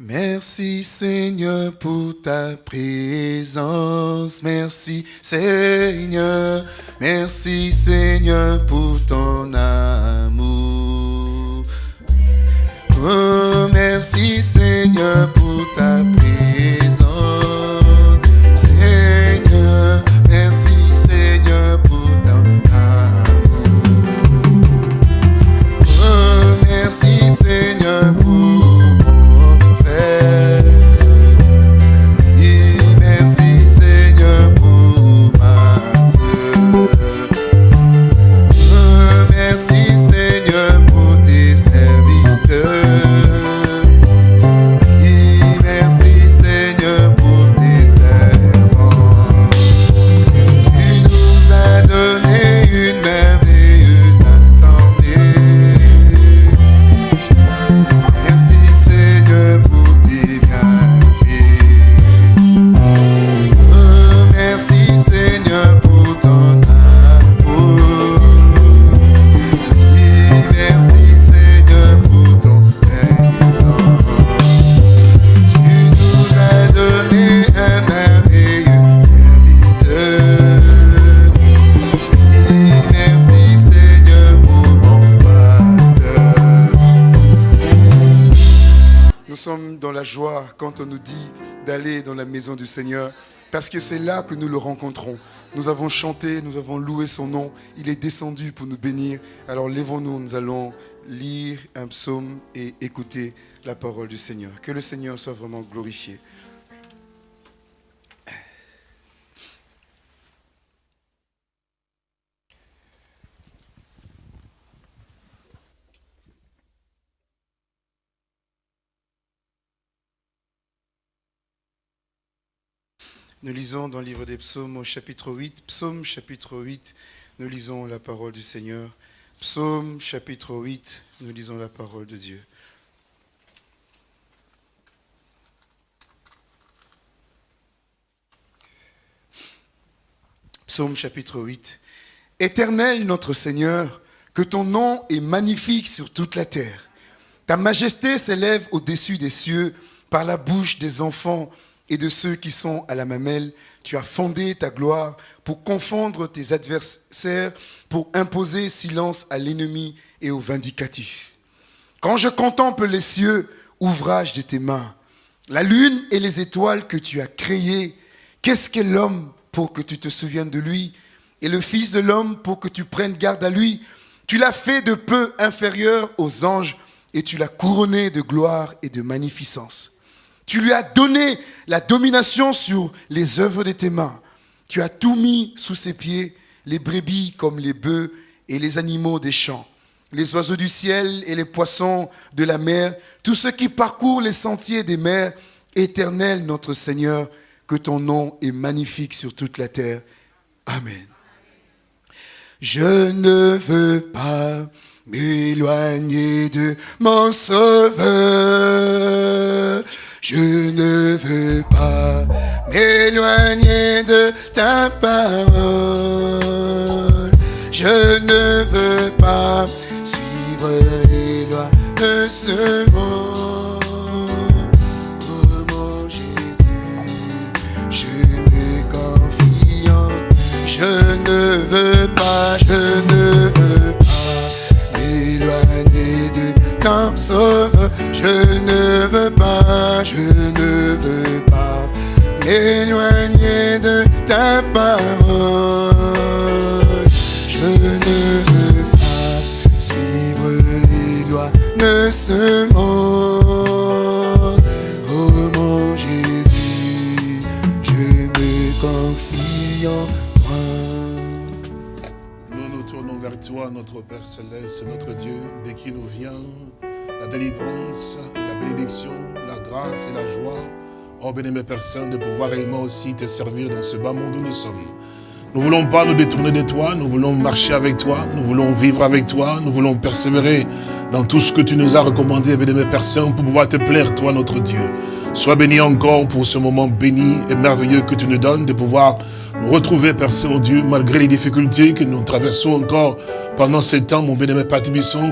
Merci Seigneur pour ta présence. Merci Seigneur. Merci Seigneur pour ton amour. Oh, merci Seigneur pour ta présence. La joie quand on nous dit d'aller dans la maison du Seigneur, parce que c'est là que nous le rencontrons. Nous avons chanté, nous avons loué son nom, il est descendu pour nous bénir. Alors lèvons-nous, nous allons lire un psaume et écouter la parole du Seigneur. Que le Seigneur soit vraiment glorifié. Nous lisons dans le livre des psaumes au chapitre 8, psaume chapitre 8, nous lisons la parole du Seigneur. Psaume chapitre 8, nous lisons la parole de Dieu. Psaume chapitre 8. Éternel notre Seigneur, que ton nom est magnifique sur toute la terre. Ta majesté s'élève au-dessus des cieux par la bouche des enfants et de ceux qui sont à la mamelle. Tu as fondé ta gloire pour confondre tes adversaires, pour imposer silence à l'ennemi et au vindicatif. Quand je contemple les cieux, ouvrage de tes mains, la lune et les étoiles que tu as créées, qu'est-ce qu'est l'homme pour que tu te souviennes de lui et le Fils de l'homme pour que tu prennes garde à lui? Tu l'as fait de peu inférieur aux anges et tu l'as couronné de gloire et de magnificence. Tu lui as donné la domination sur les œuvres de tes mains. Tu as tout mis sous ses pieds, les brebis comme les bœufs et les animaux des champs, les oiseaux du ciel et les poissons de la mer, tous ceux qui parcourent les sentiers des mers. Éternel notre Seigneur, que ton nom est magnifique sur toute la terre. Amen. Je ne veux pas m'éloigner de mon sauveur. Je ne veux pas m'éloigner de ta parole. Je ne veux pas suivre les lois de ce monde. Oh mon Jésus, je me confiante. Je ne veux pas, je ne veux pas m'éloigner de ton sauveur. Je ne veux pas m'éloigner de ta parole. Je ne veux pas suivre les lois de ce monde. Oh mon Jésus, je me confie en toi. Nous nous tournons vers toi, notre Père Céleste, notre Dieu, de qui nous vient la délivrance, la bénédiction, grâce et la joie. Oh, bien-aimé Saint, de pouvoir réellement aussi te servir dans ce bas monde où nous sommes. Nous ne voulons pas nous détourner de toi, nous voulons marcher avec toi, nous voulons vivre avec toi, nous voulons persévérer dans tout ce que tu nous as recommandé, bien-aimé Saint, pour pouvoir te plaire, toi, notre Dieu. Sois béni encore pour ce moment béni et merveilleux que tu nous donnes de pouvoir nous retrouver, Père Saint-Dieu, malgré les difficultés que nous traversons encore pendant ces temps, mon bien-aimé Père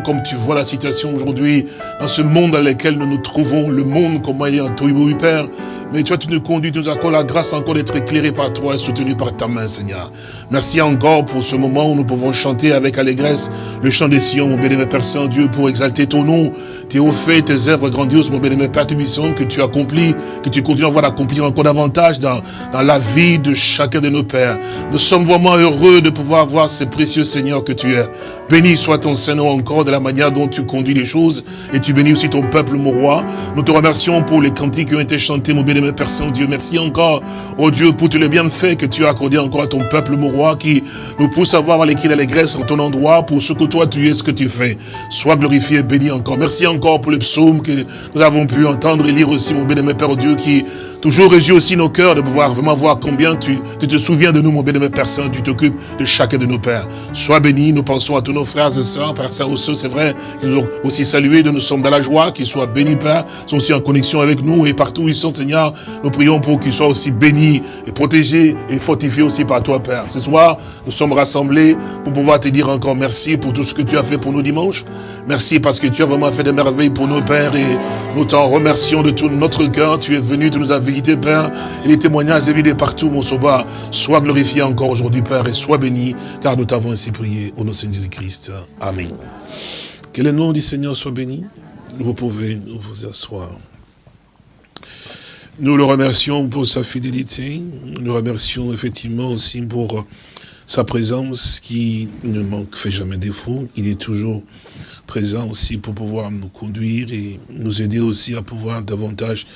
comme tu vois la situation aujourd'hui, dans ce monde dans lequel nous nous trouvons, le monde, comment il est en Père, mais toi, tu nous conduis, tu nous accordes la grâce encore d'être éclairé par toi et soutenu par ta main, Seigneur. Merci encore pour ce moment où nous pouvons chanter avec allégresse le chant des Sion, mon bénémoine Père Saint-Dieu, pour exalter ton nom, tes hauts faits, tes œuvres grandioses, mon Père Tubisson, que tu accomplis, que tu continues à voir accomplir encore davantage dans, dans la vie de chacun de nos pères. Nous sommes vraiment heureux de pouvoir voir ce précieux Seigneur que tu es. Béni soit ton Saint-Nom encore de la manière dont tu conduis les choses et tu bénis aussi ton peuple, mon roi. Nous te remercions pour les cantiques qui ont été chantés, mon bénémoine Père Saint-Dieu. Merci encore, oh Dieu, pour tous les bienfaits que tu as accordés encore à ton peuple, mon roi, qui nous pousse à voir l'équilibre et en ton endroit pour ce que toi tu es, ce que tu fais. Sois glorifié et béni encore. Merci encore pour les psaumes que nous avons pu entendre et lire aussi, mon bénémoine Père Dieu, qui Toujours réjouis aussi nos cœurs de pouvoir vraiment voir combien tu, te souviens de nous, mon bénémoine Père Saint, tu t'occupes de chacun de nos pères. Sois béni, nous pensons à tous nos frères et sœurs, Père Saint aussi, c'est vrai, qu'ils nous ont aussi salués, nous sommes dans la joie, qu'ils soient bénis, Père, sont aussi en connexion avec nous, et partout où ils sont, Seigneur, nous prions pour qu'ils soient aussi bénis et protégés et fortifiés aussi par toi, Père. Ce soir, nous sommes rassemblés pour pouvoir te dire encore merci pour tout ce que tu as fait pour nous dimanche. Merci parce que tu as vraiment fait des merveilles pour nos pères et nous t'en remercions de tout notre cœur. Tu es venu, tu nous as visité, Et les témoignages évidés partout, mon sauveur. Sois glorifié encore aujourd'hui, Père, et sois béni, car nous t'avons ainsi prié au nom de Jésus-Christ. Amen. Que le nom du Seigneur soit béni. Vous pouvez vous asseoir. Nous le remercions pour sa fidélité. Nous le remercions effectivement aussi pour sa présence qui ne manque, fait jamais défaut. Il est toujours présent aussi pour pouvoir nous conduire et nous aider aussi à pouvoir davantage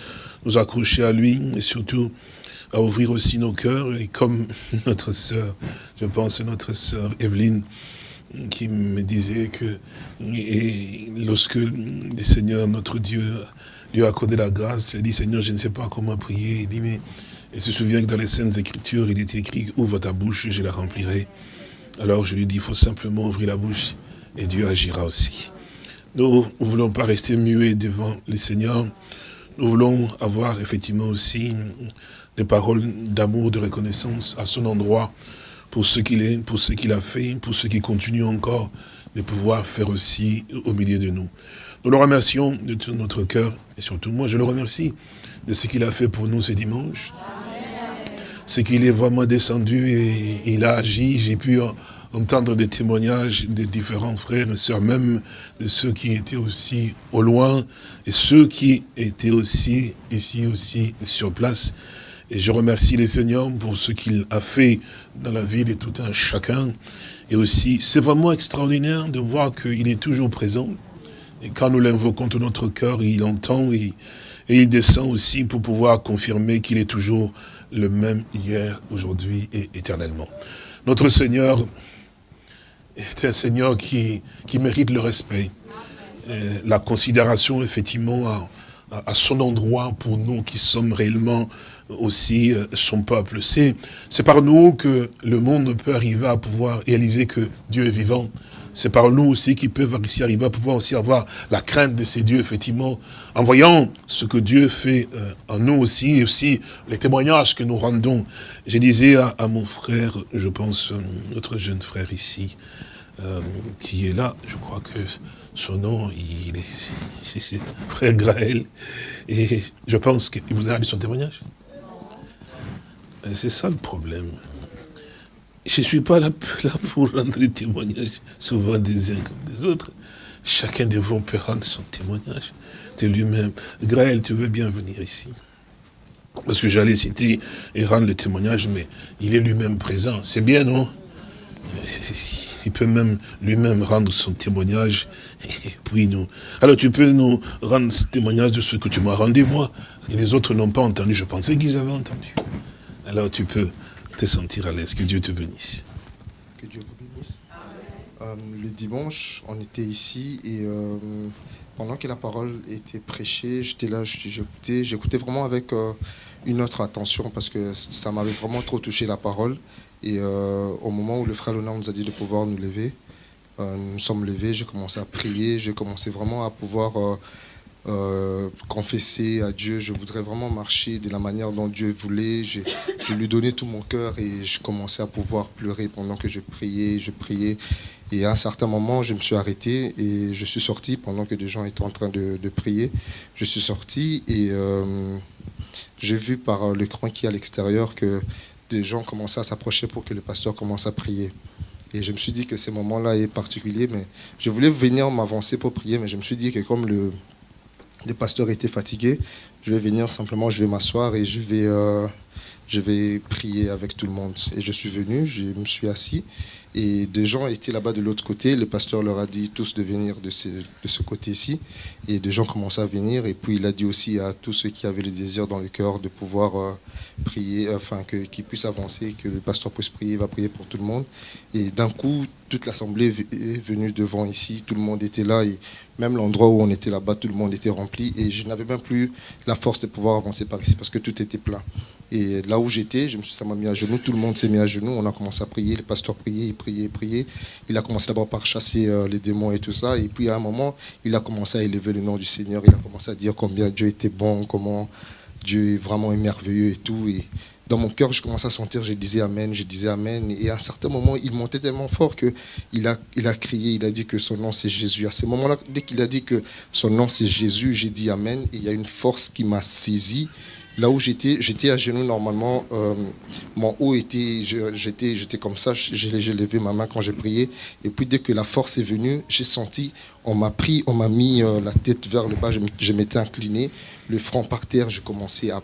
nous accrocher à lui et surtout à ouvrir aussi nos cœurs et comme notre sœur, je pense notre sœur Evelyne qui me disait que et lorsque le Seigneur, notre Dieu, lui a accordé la grâce, elle dit Seigneur, je ne sais pas comment prier. Il dit mais elle se souvient que dans les Saintes Écritures, il était écrit ouvre ta bouche, je la remplirai. Alors je lui dis il faut simplement ouvrir la bouche et Dieu agira aussi. Nous ne voulons pas rester muets devant le Seigneur. Nous voulons avoir effectivement aussi des paroles d'amour, de reconnaissance à son endroit pour ce qu'il est, pour ce qu'il a fait, pour ce qu'il continue encore de pouvoir faire aussi au milieu de nous. Nous le remercions de tout notre cœur et surtout moi je le remercie de ce qu'il a fait pour nous ce dimanche. C'est qu'il est vraiment descendu et il a agi. J'ai pu entendre des témoignages de différents frères et sœurs, même de ceux qui étaient aussi au loin, et ceux qui étaient aussi ici aussi sur place. Et je remercie les Seigneurs pour ce qu'il a fait dans la vie de tout un chacun. Et aussi, c'est vraiment extraordinaire de voir qu'il est toujours présent. Et quand nous l'invoquons de notre cœur, il entend et il descend aussi pour pouvoir confirmer qu'il est toujours le même hier, aujourd'hui et éternellement. Notre Seigneur est un Seigneur qui, qui mérite le respect, la considération effectivement à, à, son endroit pour nous qui sommes réellement aussi euh, son peuple. C'est par nous que le monde peut arriver à pouvoir réaliser que Dieu est vivant. C'est par nous aussi qu'ils peuvent arriver à pouvoir aussi avoir la crainte de ces dieux, effectivement, en voyant ce que Dieu fait euh, en nous aussi, et aussi les témoignages que nous rendons. Je disais à, à mon frère, je pense, euh, notre jeune frère ici, euh, qui est là. Je crois que son nom, il est, frère Graël. Et je pense qu'il vous a dit son témoignage. C'est ça le problème. Je ne suis pas là, pour rendre des témoignages, souvent des uns comme des autres. Chacun de vous peut rendre son témoignage de lui-même. Graël, tu veux bien venir ici? Parce que j'allais citer et rendre le témoignage, mais il est lui-même présent. C'est bien, non? Il peut même lui-même rendre son témoignage. Puis nous. Alors tu peux nous rendre ce témoignage de ce que tu m'as rendu moi. Les autres n'ont pas entendu. Je pensais qu'ils avaient entendu. Alors tu peux te sentir à l'aise. Que Dieu te bénisse. Que Dieu vous bénisse. Euh, le dimanche, on était ici et euh, pendant que la parole était prêchée, j'étais là, j'écoutais, j'écoutais vraiment avec euh, une autre attention parce que ça m'avait vraiment trop touché la parole. Et euh, au moment où le frère Léonard nous a dit de pouvoir nous lever, euh, nous nous sommes levés, j'ai commencé à prier, j'ai commencé vraiment à pouvoir euh, confesser à Dieu. Je voudrais vraiment marcher de la manière dont Dieu voulait. Je, lui donnais tout mon cœur et je commençais à pouvoir pleurer pendant que je priais, je priais. Et à un certain moment, je me suis arrêté et je suis sorti pendant que des gens étaient en train de, de prier. Je suis sorti et j'ai vu par l'écran qui est à l'extérieur que des gens commençaient à s'approcher pour que le pasteur commence à prier. Et je me suis dit que ce moment-là est particulier, mais je voulais venir m'avancer pour prier, mais je me suis dit que comme le, le pasteur était fatigué, je vais venir simplement, je vais m'asseoir et je vais, euh, je vais prier avec tout le monde. Et je suis venu, je me suis assis et des gens étaient là-bas de l'autre côté. Le pasteur leur a dit tous de venir de ce, de ce côté-ci. Et des gens commençaient à venir. Et puis il a dit aussi à tous ceux qui avaient le désir dans le cœur de pouvoir euh, prier, enfin que- qu'ils puissent avancer, que le pasteur puisse prier, va prier pour tout le monde. Et d'un coup, toute l'assemblée est venue devant ici. Tout le monde était là. Et même l'endroit où on était là-bas, tout le monde était rempli. Et je n'avais même plus la force de pouvoir avancer par ici parce que tout était plein. Et là où j'étais, je me suis, ça m'a mis à genoux, tout le monde s'est mis à genoux, on a commencé à prier, le pasteur priait, il priait, il priait. Il a commencé d'abord par chasser euh, les démons et tout ça. Et puis à un moment, il a commencé à élever le nom du Seigneur, il a commencé à dire combien Dieu était bon, comment Dieu est vraiment merveilleux et tout. Et dans mon cœur, je commençais à sentir, je disais Amen, je disais Amen. Et à un certain moment, il montait tellement fort que il a, il a crié, il a dit que son nom c'est Jésus. À ce moment-là, dès qu'il a dit que son nom c'est Jésus, j'ai dit Amen. Et il y a une force qui m'a saisi. Là où j'étais, j'étais à genoux normalement. euh, mon haut était, je- j'étais, comme ça. J'ai levé ma main quand j'ai prié. Et puis dès que la force est venue, j'ai senti, on m'a pris, on m'a mis euh, la tête vers le bas. Je, je m'étais incliné, le front par terre. J'ai commencé à,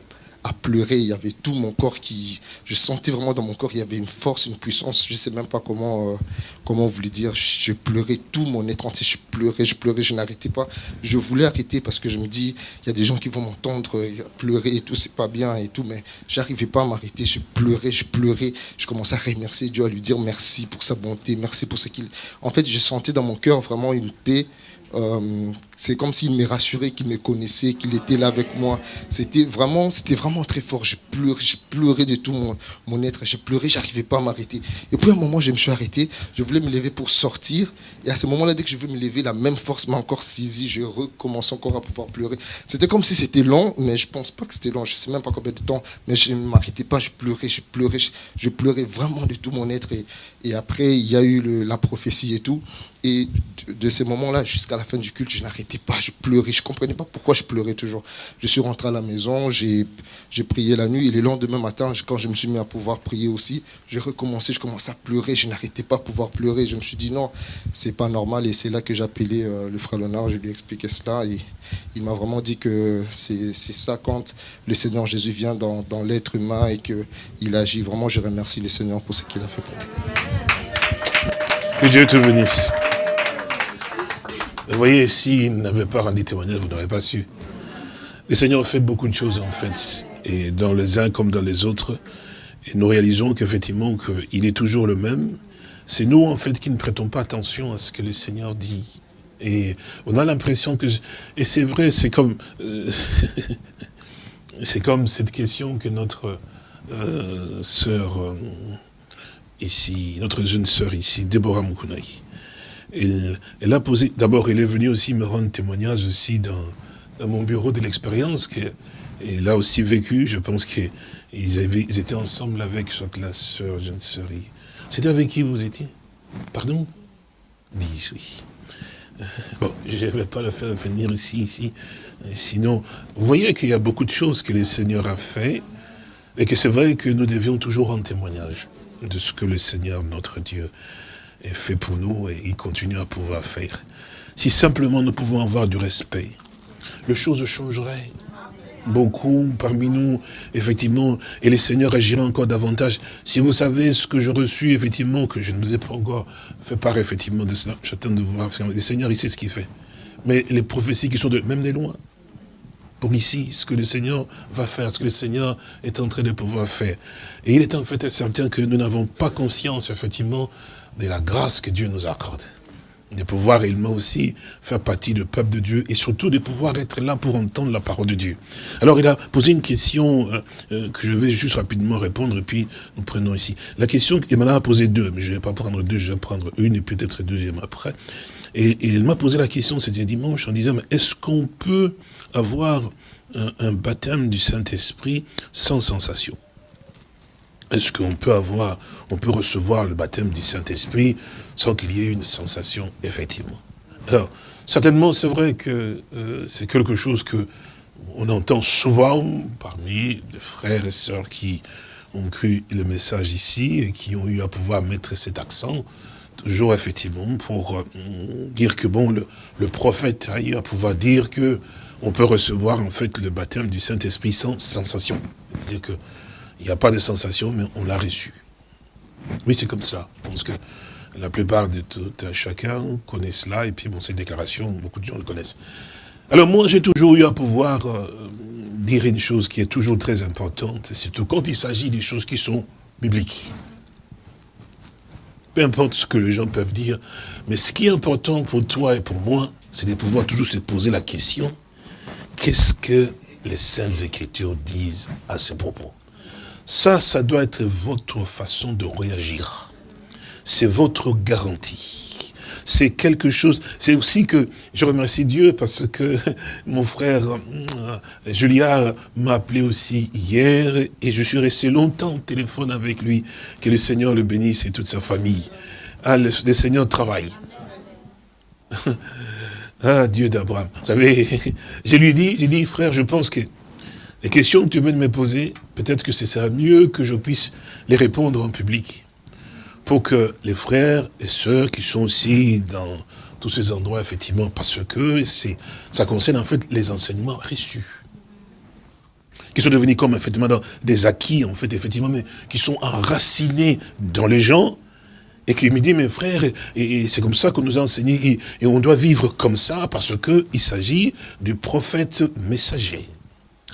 à pleurer. Il y avait tout mon corps qui, je sentais vraiment dans mon corps, il y avait une force, une puissance. Je sais même pas comment, euh, comment vous le dire. Je pleurais tout mon être entier. Je pleurais, je pleurais, je n'arrêtais pas. Je voulais arrêter parce que je me dis, il y a des gens qui vont m'entendre euh, pleurer et tout, c'est pas bien et tout, mais j'arrivais pas à m'arrêter. Je pleurais, je pleurais. Je commençais à remercier Dieu, à lui dire merci pour sa bonté, merci pour ce qu'il. En fait, je sentais dans mon cœur vraiment une paix. Euh, c'est comme s'il me rassurait, qu'il me connaissait, qu'il était là avec moi. C'était vraiment, c'était vraiment très fort. J'ai pleuré, j'ai pleuré de tout mon, mon être. J'ai pleuré, j'arrivais pas à m'arrêter. Et puis à un moment, je me suis arrêté. Je voulais me lever pour sortir. Et à ce moment-là, dès que je veux me lever, la même force m'a encore saisi. Je recommence encore à pouvoir pleurer. C'était comme si c'était long, mais je pense pas que c'était long. Je sais même pas combien de temps. Mais je ne m'arrêtais pas. Je pleurais, je pleurais, je, je pleurais vraiment de tout mon être. Et, et après, il y a eu le- la prophétie et tout. Et de, de ces moments-là jusqu'à la fin du culte, je n'arrêtais pas, je pleurais, je comprenais pas pourquoi je pleurais toujours. Je suis rentré à la maison, j'ai prié la nuit et le lendemain matin, quand je me suis mis à pouvoir prier aussi, j'ai recommencé, je commençais à pleurer, je n'arrêtais pas à pouvoir pleurer. Je me suis dit non, c'est pas normal et c'est là que j'ai appelé euh, le frère Léonard, je lui ai expliqué cela et il m'a vraiment dit que c'est c'est ça quand le Seigneur Jésus vient dans, dans l'être humain et qu'il agit. Vraiment, je remercie le Seigneur pour ce qu'il a fait pour moi. Que Dieu te bénisse. Vous voyez, s'il n'avait pas rendu témoignage, vous n'aurez pas su. Le Seigneur fait beaucoup de choses, en fait, et dans les uns comme dans les autres. Et nous réalisons qu'effectivement, qu'il est toujours le même. C'est nous, en fait, qui ne prêtons pas attention à ce que le Seigneur dit. Et on a l'impression que... Et c'est vrai, c'est comme... euh, c'est comme cette question que notre euh, sœur... euh, ici, notre jeune sœur ici, Déborah Moukounai. Elle, elle a posé, d'abord elle est venue aussi me rendre témoignage aussi dans, dans mon bureau de l'expérience qu'elle a aussi vécu, je pense qu'ils ils étaient ensemble avec soit la sœur, jeune sœur. C'était avec qui vous étiez? Pardon? 10, oui. Bon, je ne vais pas le faire venir ici, ici. Sinon, vous voyez qu'il y a beaucoup de choses que le Seigneur a fait et que c'est vrai que nous devions toujours rendre témoignage de ce que le Seigneur, notre Dieu, fait pour nous et il continue à pouvoir faire. Si simplement nous pouvons avoir du respect, les choses changeraient. Beaucoup parmi nous, effectivement, et le Seigneur agira encore davantage. Si vous savez ce que j'ai reçu, effectivement, que je ne vous ai pas encore fait part, effectivement, de cela, j'attends de voir. Le Seigneur, il sait ce qu'il fait. Mais les prophéties qui sont de, même des loin, pour ici, ce que le Seigneur va faire, ce que le Seigneur est en train de pouvoir faire. Et il est en fait certain que nous n'avons pas conscience, effectivement, de la grâce que Dieu nous accorde. de pouvoir réellement aussi faire partie du peuple de Dieu et surtout de pouvoir être là pour entendre la parole de Dieu. Alors il a posé une question euh, euh, que je vais juste rapidement répondre et puis nous prenons ici. La question, il m'en a posé deux, mais je ne vais pas prendre deux, je vais prendre une et peut-être deuxième après. Et, il m'a posé la question, c'était dimanche, en disant, est-ce qu'on peut avoir un baptême du Saint-Esprit sans sensation? Est-ce qu'on peut avoir, on peut recevoir le baptême du Saint-Esprit sans qu'il y ait une sensation, effectivement? Alors, certainement, c'est vrai que euh, c'est quelque chose que on entend souvent parmi les frères et sœurs qui ont cru le message ici et qui ont eu à pouvoir mettre cet accent, toujours effectivement, pour euh, dire que bon, le, prophète a eu à pouvoir dire que on peut recevoir en fait le baptême du Saint-Esprit sans sensation. Qu'il n'y a pas de sensation, mais on l'a reçu. Oui, c'est comme cela. Je pense que la plupart de tout chacun connaît cela, et puis bon, ces déclarations, beaucoup de gens le connaissent. Alors moi, j'ai toujours eu à pouvoir euh, dire une chose qui est toujours très importante, surtout quand il s'agit des choses qui sont bibliques. Peu importe ce que les gens peuvent dire, mais ce qui est important pour toi et pour moi, c'est de pouvoir toujours se poser la question, qu'est-ce que les Saintes Écritures disent à ce propos? Ça, ça doit être votre façon de réagir c'est votre garantie. C'est quelque chose, c'est aussi que je remercie Dieu parce que mon frère euh, Julia m'a appelé aussi hier et je suis resté longtemps au téléphone avec lui. Que le Seigneur le bénisse et toute sa famille. Ah, le, Seigneur travaille. ah, Dieu d'Abraham. Vous savez, je lui dis, j'ai dit, frère, je pense que les questions que tu veux de me poser, peut-être que c'est ça mieux que je puisse les répondre en public. Pour que les frères et sœurs qui sont aussi dans tous ces endroits, effectivement, parce que ça concerne en fait les enseignements reçus. Qui sont devenus comme effectivement des acquis, en fait, effectivement, mais qui sont enracinés dans les gens, et qui me dit, mes frères, et, c'est comme ça qu'on nous a enseigné, et, on doit vivre comme ça, parce qu'il s'agit du prophète messager.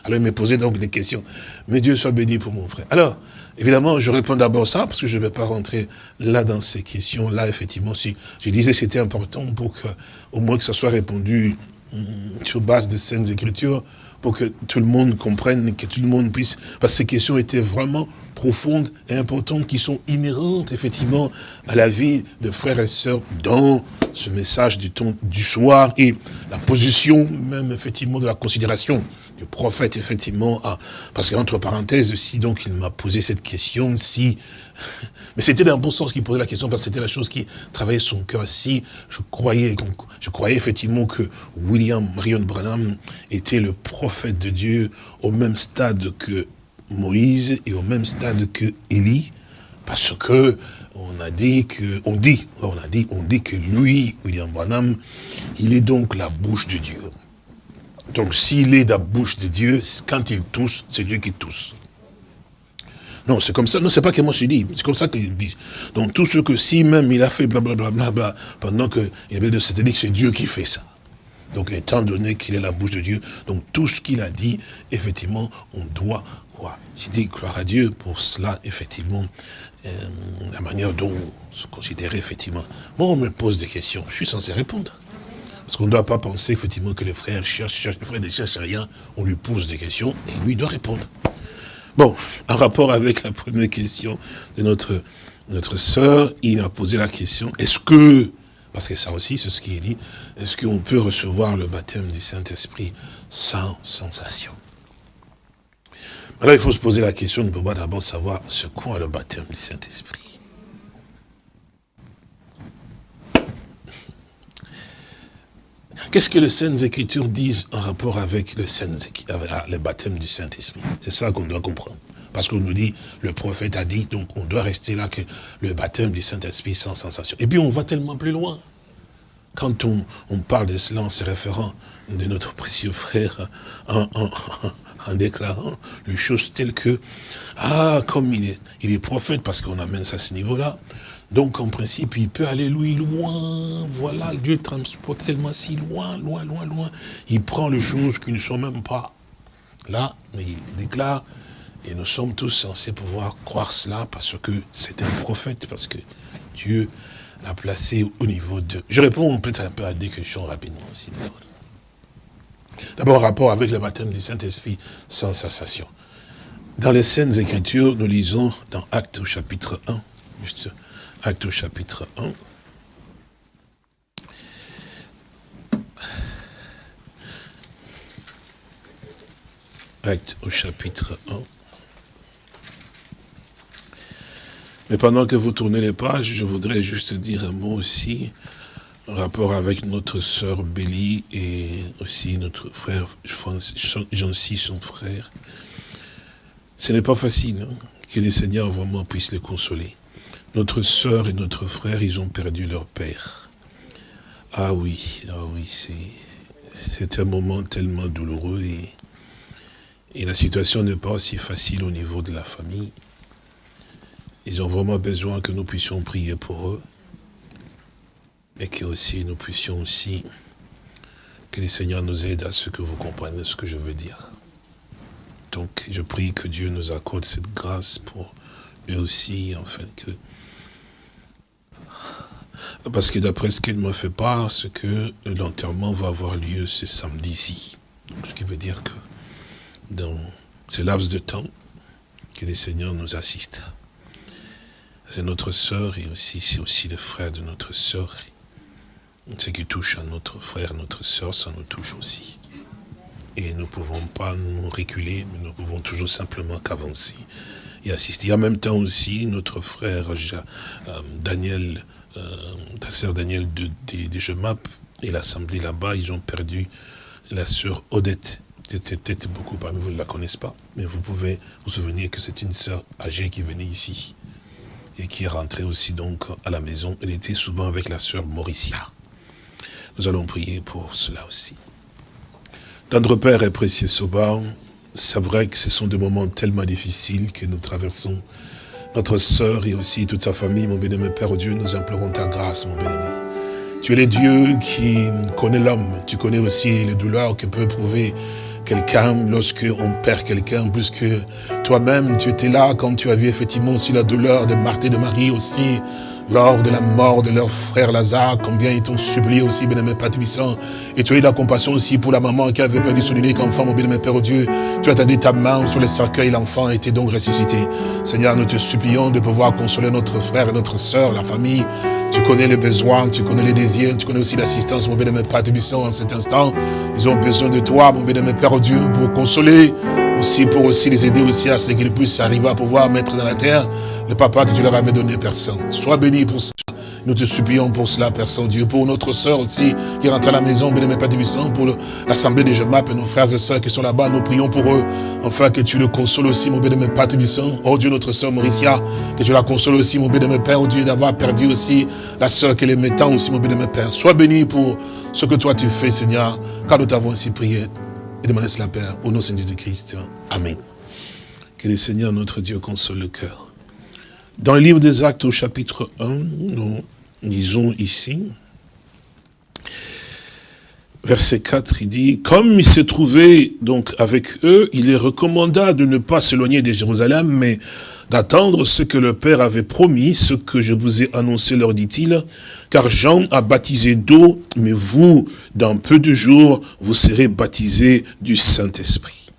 Alors il me posait donc des questions. Mais Dieu soit béni pour mon frère. Alors, Évidemment, je réponds d'abord ça, parce que je ne vais pas rentrer là dans ces questions-là, effectivement. Si je disais c'était important pour que, au moins que ça soit répondu hum, sur base de saintes écritures, pour que tout le monde comprenne, que tout le monde puisse... Parce que ces questions étaient vraiment profondes et importantes, qui sont inhérentes, effectivement, à la vie de frères et sœurs dans ce message du ton du soir et la position même, effectivement, de la considération le prophète, effectivement, a, parce qu'entre parenthèses, si donc il m'a posé cette question, si, mais c'était le bon sens qu'il posait la question, parce que c'était la chose qui travaillait son cœur, si je croyais, je croyais effectivement que William Marion Branham était le prophète de Dieu au même stade que Moïse et au même stade que Élie, parce que on a dit que, on dit, on dit, que lui, William Branham, il est donc la bouche de Dieu. Donc s'il est la bouche de Dieu, quand il tousse, c'est Dieu qui tousse. Non, c'est comme ça. Non, c'est pas que moi je dis. C'est comme ça qu'il dit. Donc tout ce que si même il a fait blablabla bla, bla, bla, pendant qu'il y avait de satellite, c'est Dieu qui fait ça. Donc étant donné qu'il est la bouche de Dieu, donc tout ce qu'il a dit, effectivement, on doit J'ai dit gloire à Dieu pour cela, effectivement, euh, la manière dont se considérer, effectivement. Moi, on me pose des questions, je suis censé répondre. Parce qu'on ne doit pas penser effectivement que les frères cherchent, les frères ne cherchent rien, on lui pose des questions et lui doit répondre. Bon, en rapport avec la première question de notre, notre sœur, il a posé la question, est-ce que, parce que ça aussi c'est ce qui est dit, est-ce qu'on peut recevoir le baptême du Saint-Esprit sans sensation? Alors il faut se poser la question, on peut pas d'abord savoir ce qu'est le baptême du Saint-Esprit. Qu'est-ce que les Saintes Écritures disent en rapport avec le, le baptême du Saint-Esprit? C'est ça qu'on doit comprendre. Parce qu'on nous dit, le prophète a dit, donc on doit rester là que le baptême du Saint-Esprit sans sensation. Et puis on va tellement plus loin. Quand on, parle de cela en se référant de notre précieux frère, en, déclarant les choses telles que, ah, comme il est, il est prophète, parce qu'on amène ça à ce niveau-là, donc, en principe, il peut aller loin. Voilà, Dieu transporte tellement si loin, loin, loin, loin. Il prend les choses qui ne sont même pas là, mais il déclare. Et nous sommes tous censés pouvoir croire cela parce que c'est un prophète, parce que Dieu la placer au niveau de... Je réponds peut-être un peu à des questions rapidement aussi. D'abord, rapport avec le baptême du Saint-Esprit sans sensation. Dans les scènes Écritures, nous lisons dans Actes au chapitre 1, juste Actes au chapitre 1, Acte au chapitre 1. Mais pendant que vous tournez les pages, je voudrais juste dire un mot aussi en rapport avec notre sœur Bélie et aussi notre frère Jean-Cy, son frère. Ce n'est pas facile hein, que les seigneurs vraiment puissent les consoler. Notre sœur et notre frère, ils ont perdu leur père. Ah oui, ah oui, c'est un moment tellement douloureux et et la situation n'est pas aussi facile au niveau de la famille. Ils ont vraiment besoin que nous puissions prier pour eux. Et que aussi nous puissions aussi, que les Seigneurs nous aident à ce que vous compreniez ce que je veux dire. Donc je prie que Dieu nous accorde cette grâce pour eux aussi, afin que... Parce que d'après ce qu'il me fait part, c'est que l'enterrement va avoir lieu ce samedi-ci. Ce qui veut dire que dans ce laps de temps que les seigneurs nous assistent. C'est notre sœur et aussi c'est aussi le frère de notre sœur. Ce qui touche à notre frère, notre sœur, ça nous touche aussi. Et nous ne pouvons pas nous reculer, mais nous pouvons toujours simplement qu'avancer et assister. Et en même temps aussi, notre frère euh, Daniel, euh, ta sœur Daniel de, de, de et l'assemblée là-bas, ils ont perdu la sœur Odette peut-être beaucoup parmi vous ne la connaissent pas, mais vous pouvez vous souvenir que c'est une sœur âgée qui venait ici et qui est rentrée aussi donc à la maison. Elle était souvent avec la sœur Mauricia. Nous allons prier pour cela aussi. Notre Père et précieux Soba, c'est vrai que ce sont des moments tellement difficiles que nous traversons. Notre sœur et aussi toute sa famille, mon béni, Père Dieu, nous implorons ta grâce, mon béni. Tu es le Dieu qui connaît l'homme. Tu connais aussi les douleurs que peut éprouver quelqu'un, lorsque on perd quelqu'un, puisque toi-même, tu étais là quand tu as vu effectivement aussi la douleur de Marthe et de Marie aussi, lors de la mort de leur frère Lazare, combien ils t'ont supplié aussi, bien aimé Père Et tu as eu la compassion aussi pour la maman qui avait perdu son unique enfant, mon bien aimé Père Dieu. Tu as tendu ta main sur le cercueil, l'enfant était donc ressuscité. Seigneur, nous te supplions de pouvoir consoler notre frère et notre soeur, la famille. Tu connais les besoins, tu connais les désirs, tu connais aussi l'assistance, mon bien aimé Père en cet instant. Ils ont besoin de toi, mon bien aimé Père Dieu, pour consoler, aussi pour aussi les aider aussi à ce qu'ils puissent arriver à pouvoir mettre dans la terre le papa que tu leur avais donné, personne. Sois béni pour ça. Nous te supplions pour cela, Père Saint-Dieu, pour notre sœur aussi, qui rentre à la maison, béni Père Tibissant, pour l'assemblée des Jemap et nos frères et sœurs qui sont là-bas, nous prions pour eux, enfin que tu le consoles aussi, mon béni Père Tibissant. Oh Dieu, notre sœur Mauricia, que tu la consoles aussi, mon béni Père, oh Dieu, d'avoir perdu aussi la sœur qu'elle aimait tant aussi, mon béni Père. Sois béni pour ce que toi tu fais, Seigneur, car nous t'avons ainsi prié et demandé cela, Père, au nom de Jésus-Christ. Amen. Que le Seigneur, notre Dieu, console le cœur. Dans le livre des Actes au chapitre 1, nous lisons ici, verset 4, il dit, comme il se trouvait donc avec eux, il les recommanda de ne pas s'éloigner de Jérusalem, mais d'attendre ce que le Père avait promis, ce que je vous ai annoncé, leur dit-il, car Jean a baptisé d'eau, mais vous, dans peu de jours, vous serez baptisés du Saint-Esprit.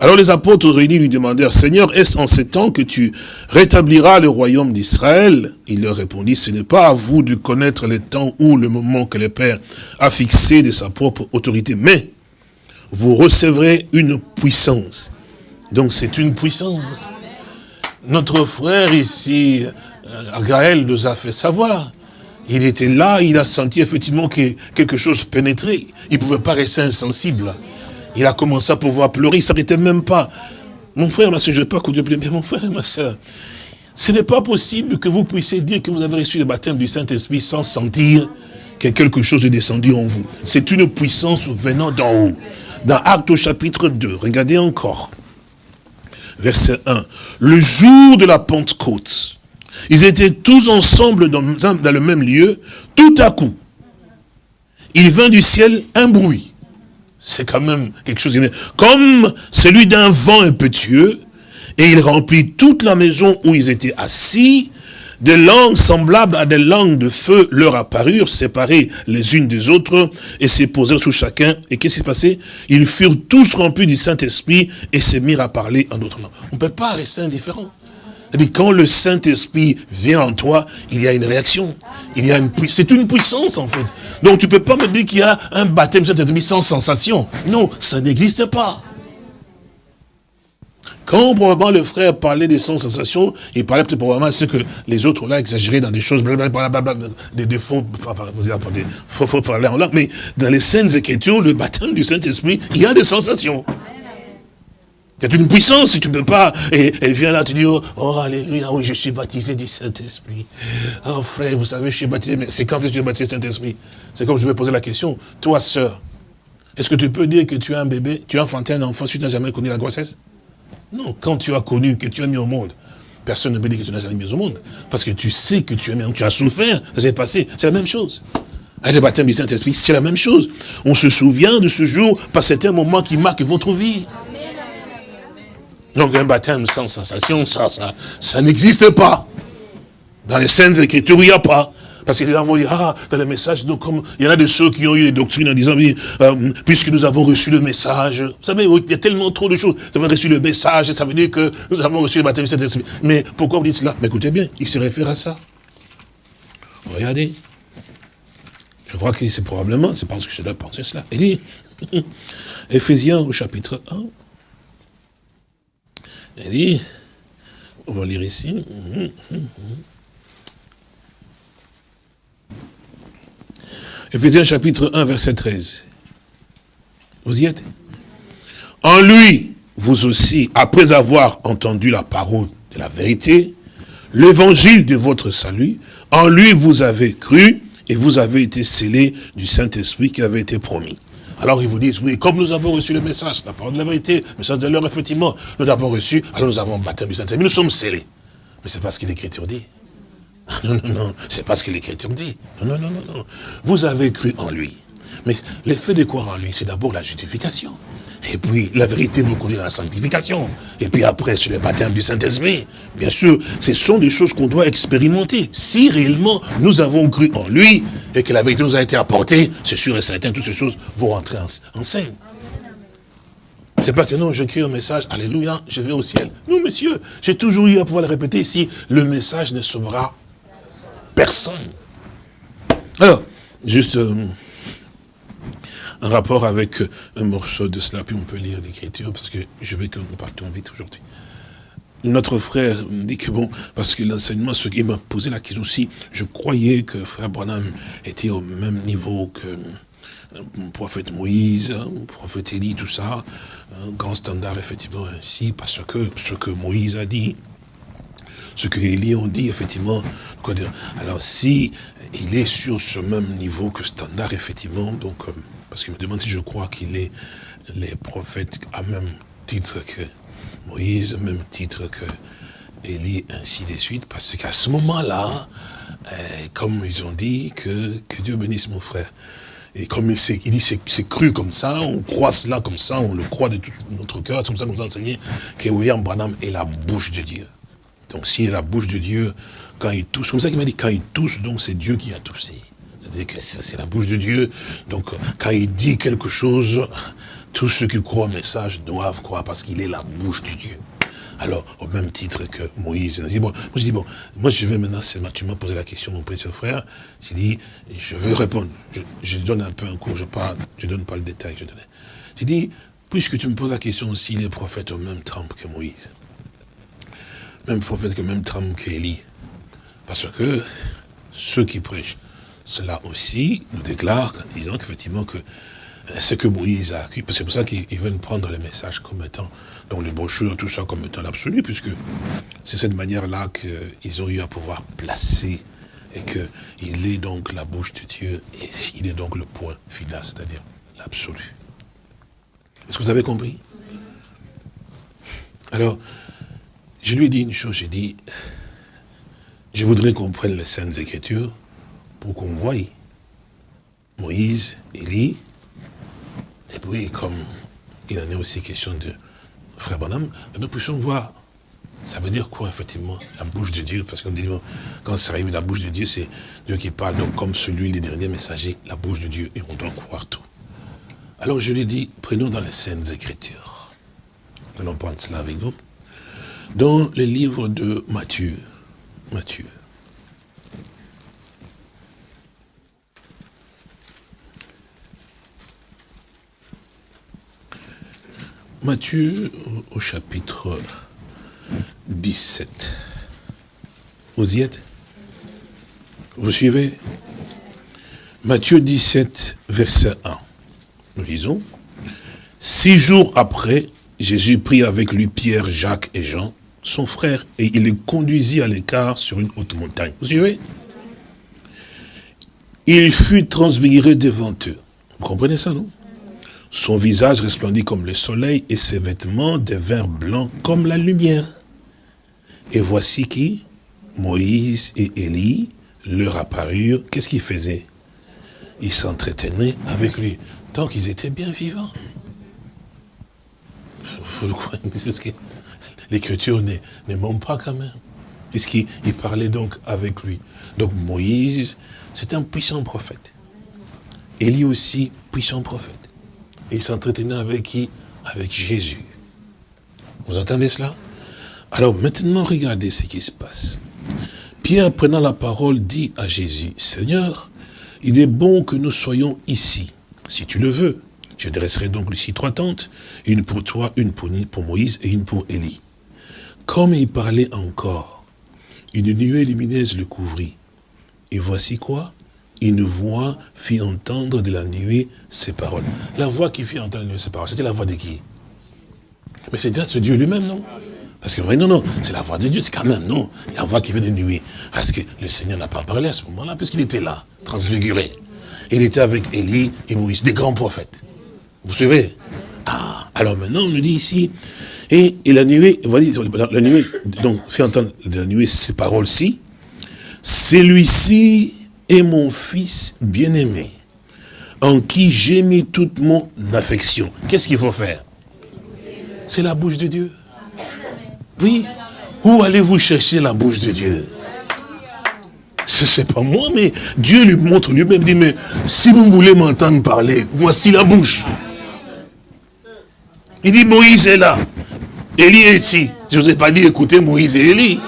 Alors les apôtres réunis lui demandèrent, Seigneur, est-ce en ces temps que tu rétabliras le royaume d'Israël? Il leur répondit, ce n'est pas à vous de connaître le temps ou le moment que le Père a fixé de sa propre autorité, mais vous recevrez une puissance. Donc c'est une puissance. Notre frère ici, euh, Gaël, nous a fait savoir. Il était là, il a senti effectivement que quelque chose pénétrait. Il ne pouvait pas rester insensible. Il a commencé à pouvoir pleurer, il ne s'arrêtait même pas. Mon frère, ma soeur, je ne pas que Dieu mais mon frère ma soeur, ce n'est pas possible que vous puissiez dire que vous avez reçu le baptême du Saint-Esprit sans sentir que quelque chose est descendu en vous. C'est une puissance venant d'en haut. Dans Acte au chapitre 2, regardez encore. Verset 1. Le jour de la Pentecôte, ils étaient tous ensemble dans, le même lieu. Tout à coup, il vint du ciel un bruit c'est quand même quelque chose. Comme celui d'un vent impétueux, et il remplit toute la maison où ils étaient assis, des langues semblables à des langues de feu leur apparurent, séparées les unes des autres, et se posèrent sous chacun. Et qu'est-ce qui s'est passé? Ils furent tous remplis du Saint-Esprit et se mirent à parler en d'autres langues. On ne peut pas rester indifférent. Et quand le Saint-Esprit vient en toi, il y a une réaction. Il y a une c'est une puissance en fait. Donc tu peux pas me dire qu'il y a un baptême Saint-Esprit sans sensation. Non, ça n'existe pas. Quand probablement le frère parlait des sans sensations, il parlait peut-être probablement ce que les autres là exagéraient dans des choses, des défauts, enfin, des faux, faux parler en langue, mais dans les scènes écritures, le baptême du Saint-Esprit, il y a des sensations. Il y a une puissance, si tu ne peux pas. Et elle vient là, tu dis, oh, oh, alléluia, oui, je suis baptisé du Saint-Esprit. Oh frère, vous savez, je suis baptisé, mais c'est quand tu es baptisé du Saint-Esprit? C'est comme je vais poser la question. Toi, sœur, est-ce que tu peux dire que tu as un bébé, tu as enfanté un enfant si tu n'as jamais connu la grossesse? Non, quand tu as connu, que tu as mis au monde, personne ne peut dire que tu n'as jamais mis au monde. Parce que tu sais que tu as mis, tu as souffert, ça s'est passé, c'est la même chose. Avec le baptême du Saint-Esprit, c'est la même chose. On se souvient de ce jour parce que c'était un moment qui marque votre vie. Donc un baptême sans sensation, ça, ça, ça n'existe pas. Dans les scènes écritures, il n'y a pas. Parce que les gens vont dire, ah, dans le message, donc, il y en a de ceux qui ont eu les doctrines en disant, oui, euh, puisque nous avons reçu le message, vous savez, il y a tellement trop de choses. Nous avons reçu le message, ça veut dire que nous avons reçu le baptême Mais pourquoi vous dites cela? Mais écoutez bien, il se réfère à ça. Regardez. Je crois que c'est probablement, c'est parce que je dois penser cela. Il dit, Éphésiens au chapitre 1, il dit, on va lire ici. Éphésiens chapitre 1, verset 13. Vous y êtes? En lui, vous aussi, après avoir entendu la parole de la vérité, l'évangile de votre salut, en lui vous avez cru et vous avez été scellés du Saint-Esprit qui avait été promis. Alors ils vous disent, oui, comme nous avons reçu le message, la parole de la vérité, le message de l'heure, effectivement, nous l'avons reçu, alors nous avons baptême du Saint-Esprit, nous sommes scellés. Mais c'est pas ce que l'Écriture dit. Non, non, non, c'est pas ce que l'Écriture dit. Non, non, non, non, non. Vous avez cru en lui. Mais l'effet de croire en lui, c'est d'abord la justification. Et puis, la vérité vous conduit à la sanctification. Et puis après, sur le baptême du Saint-Esprit. Bien sûr, ce sont des choses qu'on doit expérimenter. Si réellement nous avons cru en lui et que la vérité nous a été apportée, c'est sûr et certain, toutes ces choses vont rentrer en, en scène. C'est pas que non, j'écris un message, alléluia, je vais au ciel. Non, monsieur, j'ai toujours eu à pouvoir le répéter ici, le message ne sauvera personne. Alors, juste... Euh, un rapport avec euh, un morceau de cela, puis on peut lire l'écriture, parce que je veux que nous partions vite aujourd'hui. Notre frère me dit que bon, parce que l'enseignement, ce qui m'a posé la question aussi, je croyais que frère Branham était au même niveau que le euh, prophète Moïse, le hein, prophète Élie, tout ça, un grand standard effectivement ainsi, parce que ce que Moïse a dit, ce que Élie ont dit, effectivement, alors si il est sur ce même niveau que standard, effectivement, donc euh, parce qu'il me demande si je crois qu'il est les prophètes à même titre que Moïse, même titre que Élie, ainsi de suite, parce qu'à ce moment-là, euh, comme ils ont dit, que, que Dieu bénisse mon frère. Et comme il, il dit, c'est cru comme ça, on croit cela comme ça, on le croit de tout notre cœur, c'est comme ça qu'on nous a enseigné que William Branham est la bouche de Dieu. Donc est la bouche de Dieu, quand il tousse, comme ça qu'il m'a dit, quand il tousse, donc c'est Dieu qui a toussé. C'est-à-dire que c'est la bouche de Dieu. Donc, quand il dit quelque chose, tous ceux qui croient au message doivent croire parce qu'il est la bouche de Dieu. Alors, au même titre que Moïse, dit, bon, moi je dis, bon, moi je vais maintenant, tu m'as posé la question, mon petit frère, j'ai dit, je veux répondre. Je, donne un peu un cours, je parle, je donne pas le détail, je donne. J'ai dit, puisque tu me poses la question s'il est prophète au même trempe que Moïse, même prophète que même trempe qu'Élie, parce que ceux qui prêchent cela aussi nous déclare en disant qu'effectivement que euh, ce que Moïse a acquis, c'est pour ça qu'ils veulent prendre les messages comme étant, dans les brochures, tout ça comme étant l'absolu, puisque c'est cette manière-là qu'ils ont eu à pouvoir placer et qu'il est donc la bouche de Dieu et il est donc le point final, c'est-à-dire l'absolu. Est-ce que vous avez compris? Alors, je lui ai dit une chose, j'ai dit, je voudrais qu'on prenne les Saintes Écritures, pour qu'on voie Moïse, Élie, et puis comme il en est aussi question de Frère Bonhomme, nous puissions voir Ça veut dire quoi, effectivement, la bouche de Dieu? Parce qu'on dit, quand ça arrive, la bouche de Dieu, c'est Dieu qui parle. Donc, comme celui, les derniers messagers, la bouche de Dieu, et on doit croire tout. Alors, je lui dis, prenons dans les scènes Écritures. Nous allons prendre cela avec vous. Dans le livre de Matthieu. Matthieu. Matthieu au chapitre 17. Vous y êtes? Vous suivez? Matthieu 17, verset 1. Nous lisons. Six jours après, Jésus prit avec lui Pierre, Jacques et Jean, son frère, et il les conduisit à l'écart sur une haute montagne. Vous suivez? Il fut transfiguré devant eux. Vous comprenez ça, non? Son visage resplendit comme le soleil et ses vêtements devinrent blancs comme la lumière. Et voici qui? Moïse et Élie leur apparurent. Qu'est-ce qu'ils faisaient? Ils s'entretenaient avec lui. Donc ils étaient bien vivants. L'écriture ne, ment pas quand même. Puisqu'il parlait donc avec lui. Donc Moïse, c'est un puissant prophète. Élie aussi, puissant prophète. Il s'entretenait avec qui? Avec Jésus. Vous entendez cela? Alors maintenant, regardez ce qui se passe. Pierre, prenant la parole, dit à Jésus, Seigneur, il est bon que nous soyons ici, si tu le veux. Je dresserai donc ici trois tentes, une pour toi, une pour, Moïse et une pour Élie. Comme il parlait encore, une nuée lumineuse le couvrit. Et voici quoi? Une voix fit entendre de la nuée ses paroles. La voix qui fit entendre de la nuée ses paroles, c'était la voix de qui? Mais c'est Dieu lui-même, non? Parce que, non, non, c'est la voix de Dieu, c'est quand même, non? La voix qui vient de nuit. Parce que le Seigneur n'a pas parlé à ce moment-là, puisqu'il était là, transfiguré. Il était avec Élie et Moïse, des grands prophètes. Vous suivez Ah, alors maintenant, on nous dit ici, et, la nuée, la nuée, donc, fait entendre la nuée ces paroles-ci. Celui-ci est mon fils bien-aimé, en qui j'ai mis toute mon affection. Qu'est-ce qu'il faut faire? C'est la bouche de Dieu. Oui. Où allez-vous chercher la bouche de Dieu? Ce n'est pas moi, mais Dieu lui montre lui-même, dit, mais si vous voulez m'entendre parler, voici la bouche. Il dit, Moïse est là. Élie est ici. Je ne vous ai pas dit, écoutez Moïse et Élie.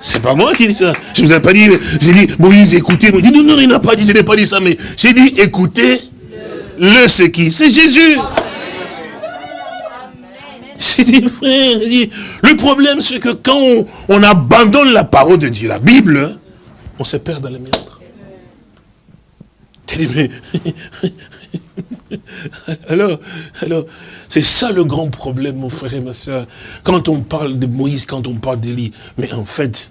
C'est pas moi qui dis ça. Je ne vous ai pas dit, j'ai dit, Moïse, écoutez. dit, non, non, il n'a pas dit, je n'ai pas dit ça, mais j'ai dit, écoutez, le c'est qui C'est Jésus. C'est dit, frère, le problème c'est que quand on, abandonne la parole de Dieu, la Bible, on se perd dans les méandres. alors, alors, c'est ça le grand problème, mon frère et ma soeur. Quand on parle de Moïse, quand on parle d'Élie, mais en fait,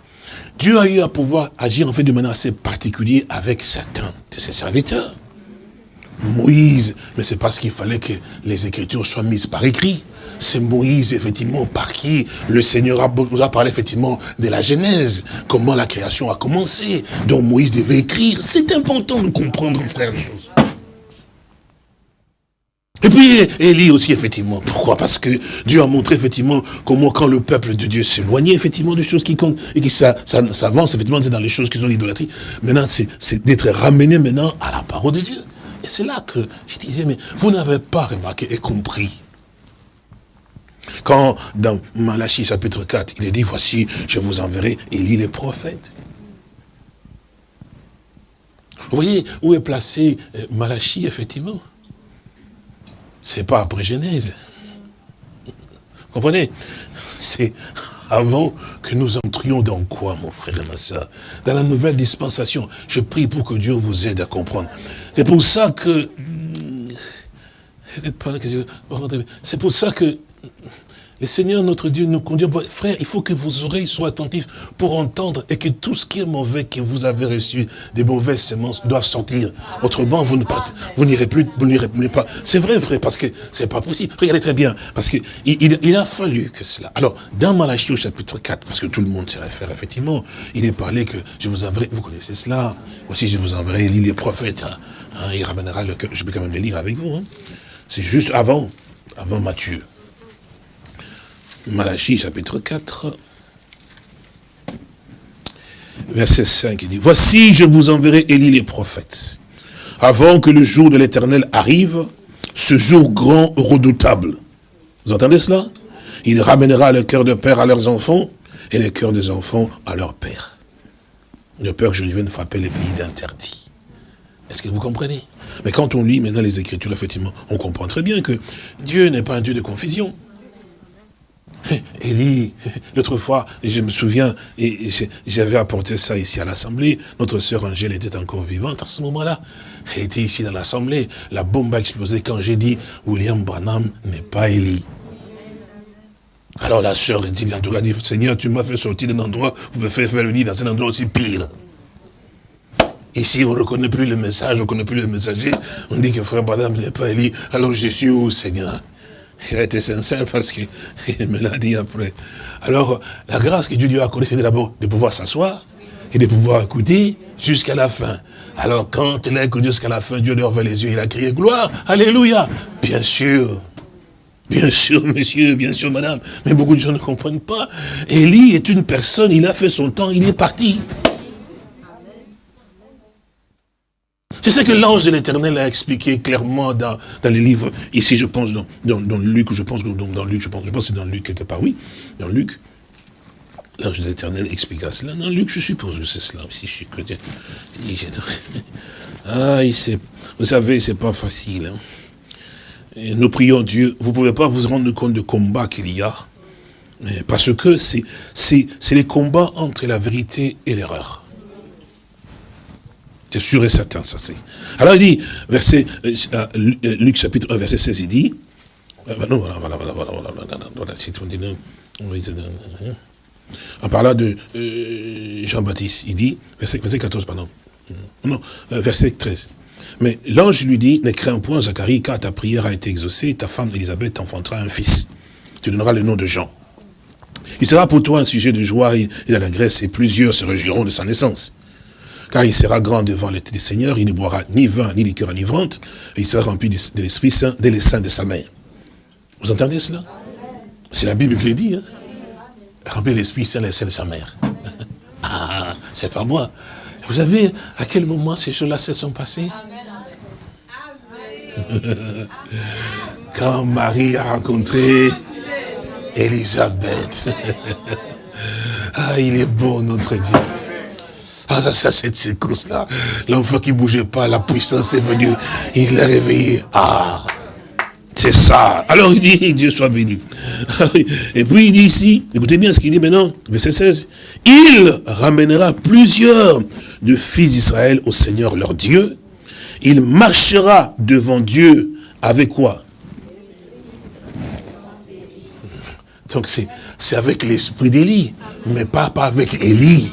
Dieu a eu à pouvoir agir en fait de manière assez particulière avec certains de ses serviteurs. Moïse, mais c'est parce qu'il fallait que les Écritures soient mises par écrit c'est Moïse, effectivement, par qui le Seigneur nous a parlé, effectivement, de la Genèse, comment la création a commencé, dont Moïse devait écrire. C'est important de comprendre, frère, les choses. Et puis, Élie aussi, effectivement. Pourquoi? Parce que Dieu a montré, effectivement, comment quand le peuple de Dieu s'éloignait, effectivement, des choses qui comptent, et qui s'avance, effectivement, c'est dans les choses qui sont l'idolâtrie. Maintenant, c'est d'être ramené maintenant à la parole de Dieu. Et c'est là que je disais, mais vous n'avez pas remarqué et compris quand dans Malachie chapitre 4, il est dit, voici, je vous enverrai Élie les prophètes. Vous voyez où est placé euh, Malachie, effectivement? C'est pas après Genèse. Vous comprenez? C'est avant que nous entrions dans quoi, mon frère et ma soeur Dans la nouvelle dispensation. Je prie pour que Dieu vous aide à comprendre. C'est pour ça que... C'est pour ça que le Seigneur, notre Dieu, nous conduit. Frère, il faut que vos oreilles soient attentives pour entendre et que tout ce qui est mauvais que vous avez reçu, des mauvaises semences, doivent sortir. Autrement, vous ne vous n'irez plus, vous n'irez pas. C'est vrai, frère, parce que c'est pas possible. Regardez très bien, parce que il, a fallu que cela. Alors, dans Malachie au chapitre 4, parce que tout le monde s'y réfère, effectivement, il est parlé que je vous enverrai, vous connaissez cela, voici je vous enverrai les prophètes, hein. Hein, il ramènera le je peux quand même le lire avec vous. Hein. C'est juste avant, avant Matthieu. Malachie chapitre 4, verset 5, il dit, Voici, je vous enverrai Élie les prophètes, avant que le jour de l'éternel arrive, ce jour grand, redoutable. Vous entendez cela? Il ramènera le cœur de père à leurs enfants, et le cœur des enfants à leur père. De peur que je vienne frapper les pays d'interdit. Est-ce que vous comprenez? Mais quand on lit maintenant les Écritures, effectivement, on comprend très bien que Dieu n'est pas un Dieu de confusion. Élie, l'autre fois, je me souviens, j'avais apporté ça ici à l'Assemblée, notre sœur Angèle était encore vivante à ce moment-là. Elle était ici dans l'Assemblée, la bombe a explosé quand j'ai dit, William Branham n'est pas Élie. Alors la sœur dit, en dit, Seigneur, tu m'as fait sortir d'un endroit, vous me faites faire venir dans un endroit aussi pire. Ici, on ne reconnaît plus le message, on ne reconnaît plus le messager. On dit que frère Branham n'est pas Élie. Alors je suis où, Seigneur? Il a été sincère parce qu'il me l'a dit après. Alors, la grâce que Dieu lui a accordée, c'est d'abord de pouvoir s'asseoir et de pouvoir écouter jusqu'à la fin. Alors, quand il a écouté jusqu'à la fin, Dieu lui a ouvert les yeux, il a crié gloire, alléluia. Bien sûr, Bien sûr, monsieur, bien sûr, madame. Mais beaucoup de gens ne comprennent pas. Élie est une personne, il a fait son temps, il est parti. C'est ce que l'ange de l'éternel a expliqué clairement dans, dans les livres. Ici, je pense, dans, dans, Luc, je pense, dans, Luc, je pense, je pense c'est dans Luc quelque part, oui. Dans Luc, l'ange de l'éternel expliqua cela. Dans Luc, je suppose que c'est cela aussi, je suis. Ah, vous savez, c'est pas facile. Hein. Nous prions Dieu. Vous pouvez pas vous rendre compte du combat qu'il y a. Parce que c'est les combats entre la vérité et l'erreur. C'est sûr et certain, ça c'est. Alors il dit, verset, euh, euh, euh, Luc chapitre 1, verset 16, il dit, non, voilà, voilà, voilà, voilà, voilà, en parlant de Jean-Baptiste, il dit, verset, 14, pardon, non, verset 13. Mais l'ange lui dit, ne crains point, Zacharie, car ta prière a été exaucée, ta femme Élisabeth t'enfantera un fils. Tu donneras le nom de Jean. Il sera pour toi un sujet de joie et d'allégresse, et plusieurs se réjouiront de sa naissance car il sera grand devant les Seigneur, il ne boira ni vin, ni liqueur enivrante, et il sera rempli de l'Esprit Saint dès les seins de sa mère. Vous entendez cela? C'est la Bible qui le dit. Hein? Rempli de l'Esprit Saint dès les seins de sa mère. ah, c'est pas moi. Vous savez à quel moment ces choses-là se sont passées? Quand Marie a rencontré Élisabeth. ah, il est beau notre Dieu. Ça, cette séquence-là. L'enfant qui bougeait pas, la puissance est venue. Il l'a réveillé. Ah, c'est ça. Alors il dit, Dieu soit béni. Et puis il dit ici, écoutez bien ce qu'il dit maintenant, verset 16. Il ramènera plusieurs de fils d'Israël au Seigneur leur Dieu. Il marchera devant Dieu avec quoi? Donc c'est avec l'esprit d'Élie, mais pas, pas avec Élie.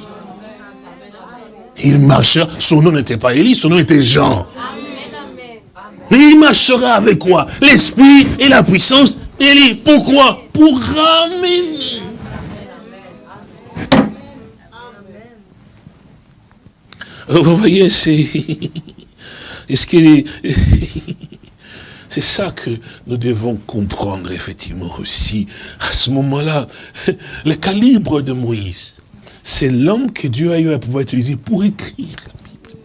Il marchera, son nom n'était pas Élie, son nom était Jean. Mais il marchera avec quoi L'esprit et la puissance Élie. Pourquoi? Pour ramener. Vous voyez, c'est... ce C'est ça que nous devons comprendre, effectivement, aussi. À ce moment-là, le calibre de Moïse c'est l'homme que Dieu a eu à pouvoir utiliser pour écrire la Bible.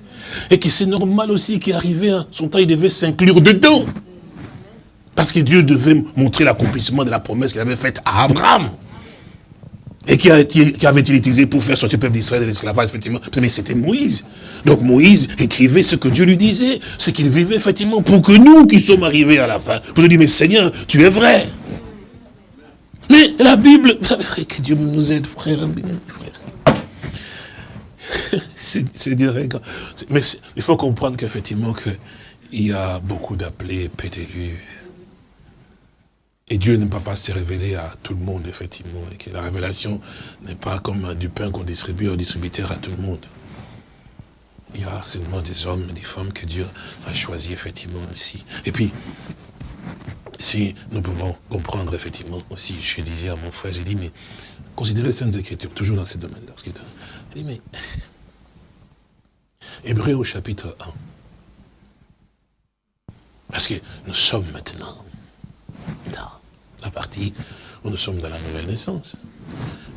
Et que c'est normal aussi qu'il arrivait à son temps, il devait s'inclure dedans. Parce que Dieu devait montrer l'accomplissement de la promesse qu'il avait faite à Abraham. Et qui avait-il utilisé pour faire sortir le peuple d'Israël de l'esclavage, effectivement? Mais c'était Moïse. Donc Moïse écrivait ce que Dieu lui disait, ce qu'il vivait, effectivement, pour que nous qui sommes arrivés à la fin, pour nous dire, mais Seigneur, tu es vrai. Mais la Bible, vous savez, que Dieu nous aide, frère, frère. c'est Mais il faut comprendre qu'effectivement, il y a beaucoup d'appelés, pédélus. Et Dieu ne peut pas se révéler à tout le monde, effectivement. Et que la révélation n'est pas comme du pain qu'on distribue au distributeur à tout le monde. Il y a seulement des hommes et des femmes que Dieu a choisi, effectivement, ici. Et puis, si nous pouvons comprendre, effectivement, aussi, je disais à mon frère, j'ai dit, mais considérez les Saintes Écritures, toujours dans ce domaine-là. Il dit, mais Hébreu au chapitre 1. Parce que nous sommes maintenant dans la partie où nous sommes dans la nouvelle naissance.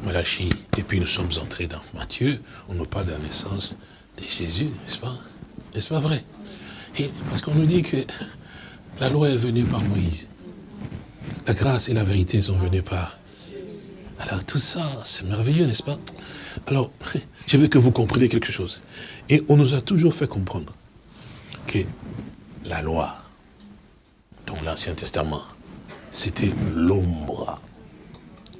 Malachie, et puis nous sommes entrés dans Matthieu, on nous parle de la naissance de Jésus, n'est-ce pas? N'est-ce pas vrai? Parce qu'on nous dit que la loi est venue par Moïse. La grâce et la vérité sont venues par... Alors tout ça, c'est merveilleux, n'est-ce pas? Alors, je veux que vous compreniez quelque chose. Et on nous a toujours fait comprendre que la loi, dans l'Ancien Testament, c'était l'ombre.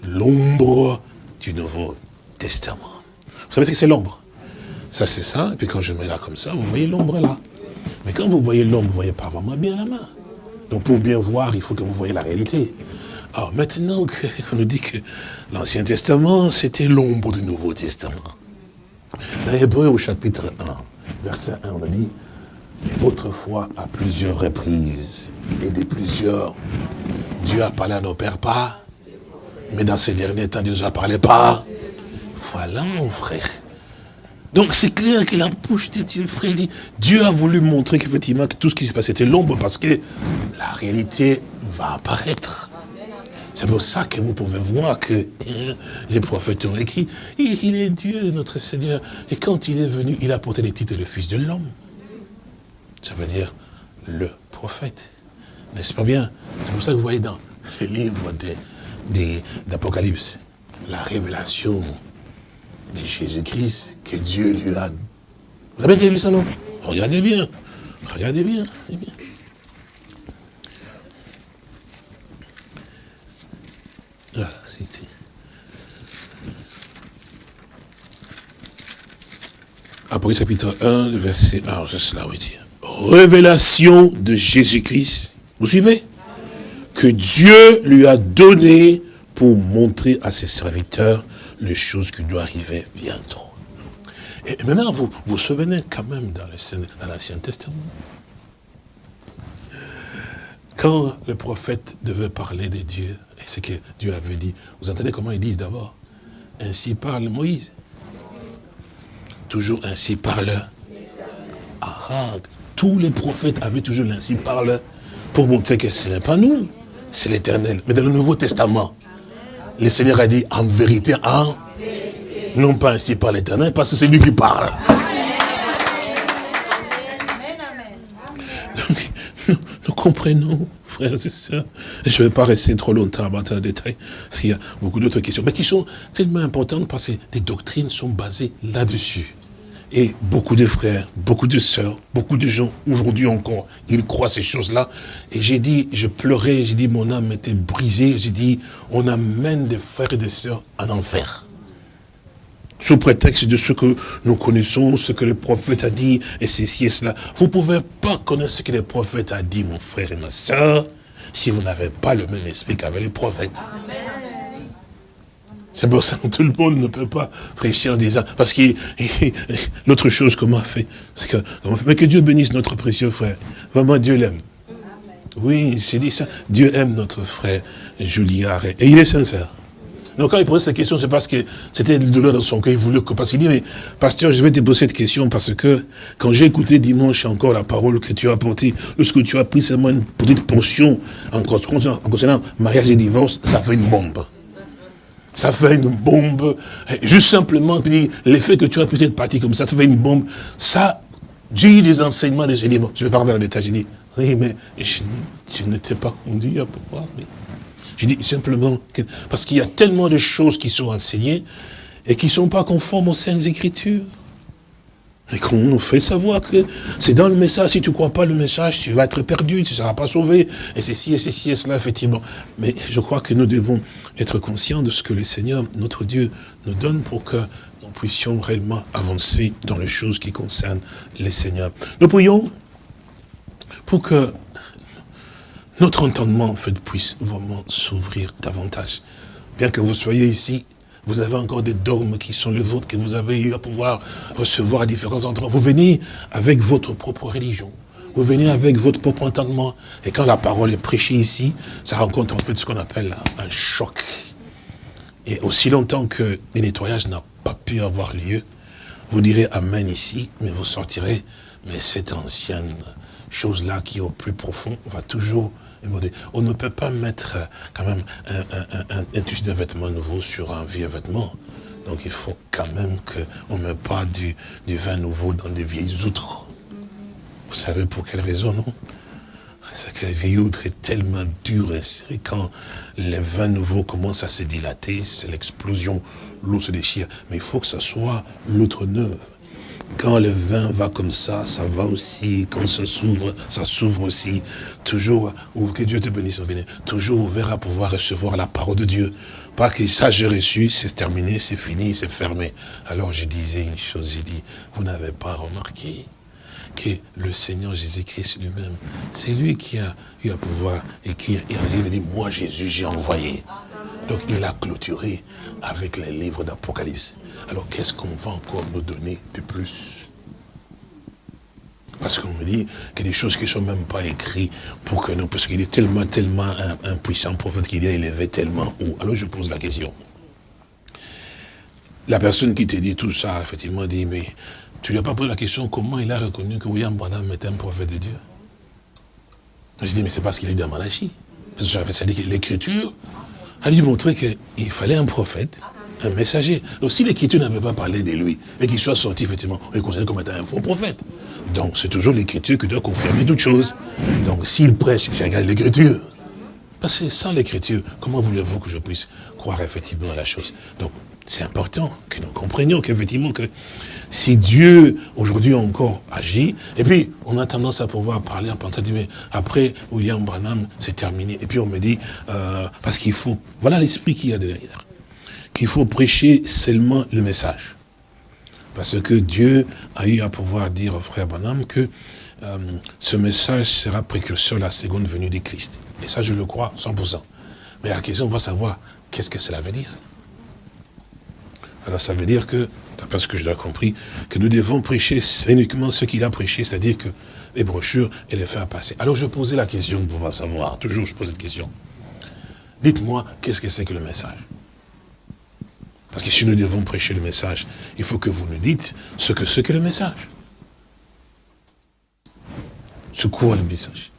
L'ombre du Nouveau Testament. Vous savez ce que c'est l'ombre? Ça, c'est ça. Et puis quand je mets là comme ça, vous voyez l'ombre là. Mais quand vous voyez l'ombre, vous ne voyez pas vraiment bien la main. Donc pour bien voir, il faut que vous voyez la réalité. Alors maintenant qu'on nous dit que l'Ancien Testament, c'était l'ombre du Nouveau Testament. Dans Hébreu au chapitre 1, verset 1, on a dit, autrefois à plusieurs reprises et de plusieurs, Dieu a parlé à nos pères pas, mais dans ces derniers temps, Dieu nous a parlé pas. Voilà mon frère. Donc c'est clair que la bouche de Dieu, frère, Dieu a voulu montrer qu'effectivement que tout ce qui se passait était l'ombre parce que la réalité va apparaître. C'est pour ça que vous pouvez voir que les prophètes ont écrit, il est Dieu, notre Seigneur. Et quand il est venu, il a porté les titres de Fils de l'homme. Ça veut dire le prophète. N'est-ce pas bien? C'est pour ça que vous voyez dans le livre d'Apocalypse, la révélation de Jésus-Christ que Dieu lui a... Vous avez déjà lu ça, non Regardez bien. Regardez bien. Voilà, c'était. Apocalypse chapitre 1, verset 1, c'est cela, oui dire. Révélation de Jésus-Christ. Vous suivez? Que Dieu lui a donné pour montrer à ses serviteurs les choses qui doivent arriver bientôt. Et maintenant, vous vous souvenez quand même dans l'Ancien Testament quand le prophète devait parler de Dieu, et ce que Dieu avait dit, vous entendez comment ils disent d'abord? Ainsi parle Moïse. Toujours ainsi parle. Ah, tous les prophètes avaient toujours l'ainsi parle pour montrer que ce n'est pas nous, c'est l'éternel. Mais dans le Nouveau Testament, le Seigneur a dit en vérité, en non pas ainsi par l'éternel, parce que c'est lui qui parle. nous, comprenons, frères et sœurs. Je ne vais pas rester trop longtemps à battre en détail, parce qu'il y a beaucoup d'autres questions, mais qui sont tellement importantes parce que des doctrines sont basées là-dessus. Et beaucoup de frères, beaucoup de sœurs, beaucoup de gens, aujourd'hui encore, ils croient ces choses-là. Et j'ai dit, je pleurais, j'ai dit, mon âme était brisée. J'ai dit, on amène des frères et des sœurs en enfer sous prétexte de ce que nous connaissons, ce que le prophète a dit, et ceci et cela. Vous ne pouvez pas connaître ce que le prophète a dit, mon frère et ma soeur, si vous n'avez pas le même esprit qu'avec les prophètes. C'est pour ça que tout le monde ne peut pas prêcher en disant, parce que l'autre chose m'a fait, que, mais que Dieu bénisse notre précieux frère. Vraiment, Dieu l'aime. Oui, j'ai dit ça. Dieu aime notre frère Julien Et il est sincère. Donc quand il posait cette question, c'est parce que c'était le douleur dans son cœur. Il voulait que, parce qu'il dit, mais pasteur, je vais te poser cette question parce que quand j'ai écouté dimanche encore la parole que tu as apportée, lorsque tu as pris seulement une petite portion en concernant mariage et divorce, ça fait une bombe. Ça fait une bombe. Juste simplement, l'effet que tu as pris cette partie comme ça, ça fait une bombe. Ça, j'ai eu des enseignements, j'ai dit, bon, je vais parler dans l'état, j'ai dit, oui, mais je, ne t'ai pas conduit à pouvoir. Je dis simplement, que, parce qu'il y a tellement de choses qui sont enseignées et qui ne sont pas conformes aux Saintes Écritures. Et qu'on nous fait savoir que c'est dans le message, si tu ne crois pas le message, tu vas être perdu, tu ne seras pas sauvé, et ceci, et ceci, et cela, effectivement. Mais je crois que nous devons être conscients de ce que le Seigneur, notre Dieu, nous donne pour que nous puissions réellement avancer dans les choses qui concernent les Seigneurs. Nous prions pour que notre entendement, en fait, puisse vraiment s'ouvrir davantage. Bien que vous soyez ici, vous avez encore des dogmes qui sont les vôtres, que vous avez eu à pouvoir recevoir à différents endroits. Vous venez avec votre propre religion. Vous venez avec votre propre entendement. Et quand la parole est prêchée ici, ça rencontre en fait ce qu'on appelle un choc. Et aussi longtemps que le nettoyage n'a pas pu avoir lieu, vous direz Amen ici, mais vous sortirez, mais cette ancienne chose-là qui est au plus profond, on va toujours on ne peut pas mettre euh, quand même un, un, un, de vêtement nouveau sur un vieux vêtement. Donc il faut quand même qu'on ne mette pas du, du, vin nouveau dans des vieilles outres. Vous savez pour quelle raison, non? C'est que la vieille outre est tellement dure et. Quand les vins nouveaux commencent à se dilater, c'est l'explosion, l'eau se déchire. Mais il faut que ce soit l'outre neuve. Quand le vin va comme ça, ça va aussi. Quand ça s'ouvre, ça s'ouvre aussi. Toujours, que Dieu te bénisse, toujours ouvert à pouvoir recevoir la parole de Dieu. Pas que ça j'ai reçu, c'est terminé, c'est fini, c'est fermé. Alors je disais une chose, j'ai dit, vous n'avez pas remarqué que le Seigneur Jésus-Christ lui-même, c'est lui qui a eu à pouvoir et qui a dit, moi Jésus j'ai envoyé. Donc il a clôturé avec les livres d'Apocalypse. Alors qu'est-ce qu'on va encore nous donner de plus? Parce qu'on me dit a des choses qui ne sont même pas écrites pour que nous, parce qu'il est tellement, tellement un, puissant prophète qu'il est élevé tellement haut. Alors je pose la question. La personne qui te dit tout ça, effectivement, dit, mais tu lui as pas posé la question comment il a reconnu que William Branham était un prophète de Dieu? Je dis, mais c'est parce qu'il est dans Malachie. C'est-à-dire que l'écriture a lui montrer qu'il fallait un prophète, un messager. Donc si l'écriture n'avait pas parlé de lui, et qu'il soit sorti, effectivement, on est considéré comme étant un faux prophète. Donc c'est toujours l'écriture qui doit confirmer toute chose. Donc s'il prêche, je regarde l'écriture. Parce que sans l'écriture, comment voulez-vous que je puisse croire effectivement à la chose? C'est important que nous comprenions qu'effectivement que si Dieu aujourd'hui encore agit, et puis on a tendance à pouvoir parler en pensant, mais après William Branham, c'est terminé. Et puis on me dit, euh, parce qu'il faut, voilà l'esprit qu'il y a derrière, qu'il faut prêcher seulement le message. Parce que Dieu a eu à pouvoir dire au frère Branham que euh, ce message sera précurseur à la seconde venue du Christ. Et ça, je le crois 100%. Mais la question, on va savoir, qu'est-ce que cela veut dire alors ça veut dire que, d'après ce que je l'ai compris, que nous devons prêcher uniquement ce qu'il a prêché, c'est-à-dire que les brochures et les faire passer. Alors je posais la question pour pouvoir savoir, toujours je pose cette question. Dites-moi, qu'est-ce que c'est que le message? Parce que si nous devons prêcher le message, il faut que vous nous dites ce que c'est que le message. C'est quoi le message?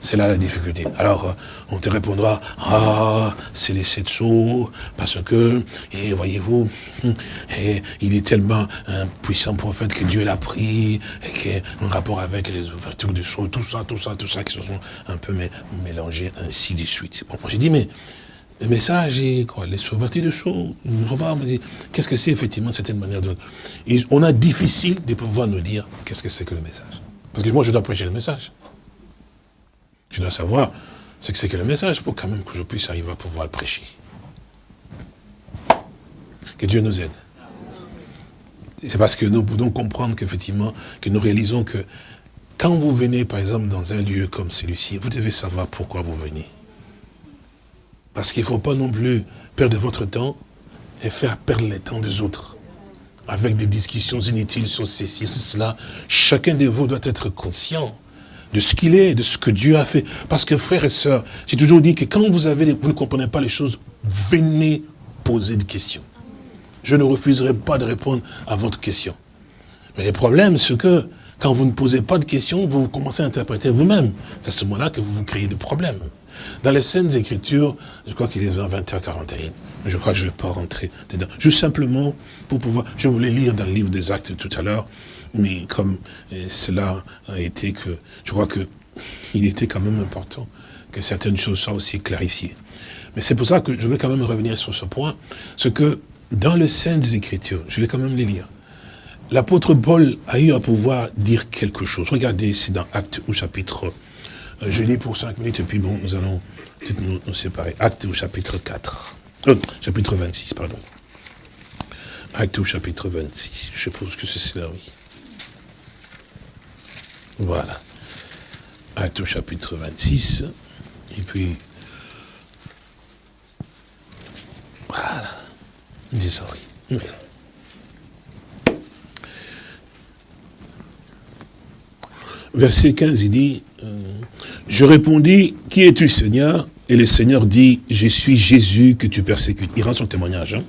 C'est là la difficulté. Alors, euh, on te répondra, ah, c'est les sept sceaux, parce que, et voyez-vous, et il est tellement un puissant prophète que Dieu l'a pris, et qui en rapport avec les ouvertures du sceau, tout ça, tout ça, tout ça, qui se sont un peu mélangés ainsi de suite. Bon, j'ai dit, mais le message est quoi Les ouvertures du sceau, qu'est-ce que c'est effectivement cette manière de... on a difficile de pouvoir nous dire qu'est-ce que c'est que le message. Parce que moi, je dois prêcher le message. Je dois savoir ce que c'est que le message pour quand même que je puisse arriver à pouvoir le prêcher. Que Dieu nous aide. C'est parce que nous pouvons comprendre qu'effectivement, que nous réalisons que quand vous venez, par exemple, dans un lieu comme celui-ci, vous devez savoir pourquoi vous venez. Parce qu'il ne faut pas non plus perdre votre temps et faire perdre le temps des autres. Avec des discussions inutiles sur ceci, sur cela. Chacun de vous doit être conscient de ce qu'il est, de ce que Dieu a fait. Parce que frères et sœurs, j'ai toujours dit que quand vous, avez, vous ne comprenez pas les choses, venez poser des questions. Je ne refuserai pas de répondre à votre question. Mais le problème, c'est que quand vous ne posez pas de questions, vous commencez à interpréter vous-même. C'est à ce moment-là que vous vous créez des problèmes. Dans les scènes écritures, je crois qu'il est vers 20h41, mais je crois que je ne vais pas rentrer dedans. Juste simplement pour pouvoir, je voulais lire dans le livre des actes tout à l'heure, mais comme cela a été que, je crois que il était quand même important que certaines choses soient aussi clarifiées. Mais c'est pour ça que je vais quand même revenir sur ce point, ce que dans les Saintes Écritures, je vais quand même les lire, l'apôtre Paul a eu à pouvoir dire quelque chose. Regardez, c'est dans Actes au chapitre, euh, je lis pour cinq minutes et puis bon, nous allons nous, nous séparer. Actes au chapitre 4, euh, chapitre 26, pardon. Actes au chapitre 26, je suppose que c'est cela, oui. Voilà. Acte au chapitre 26. Et puis, voilà. Désolé. Verset 15, il dit, euh, je répondis, qui es-tu Seigneur? Et le Seigneur dit, je suis Jésus que tu persécutes. Il rend son témoignage. Hein.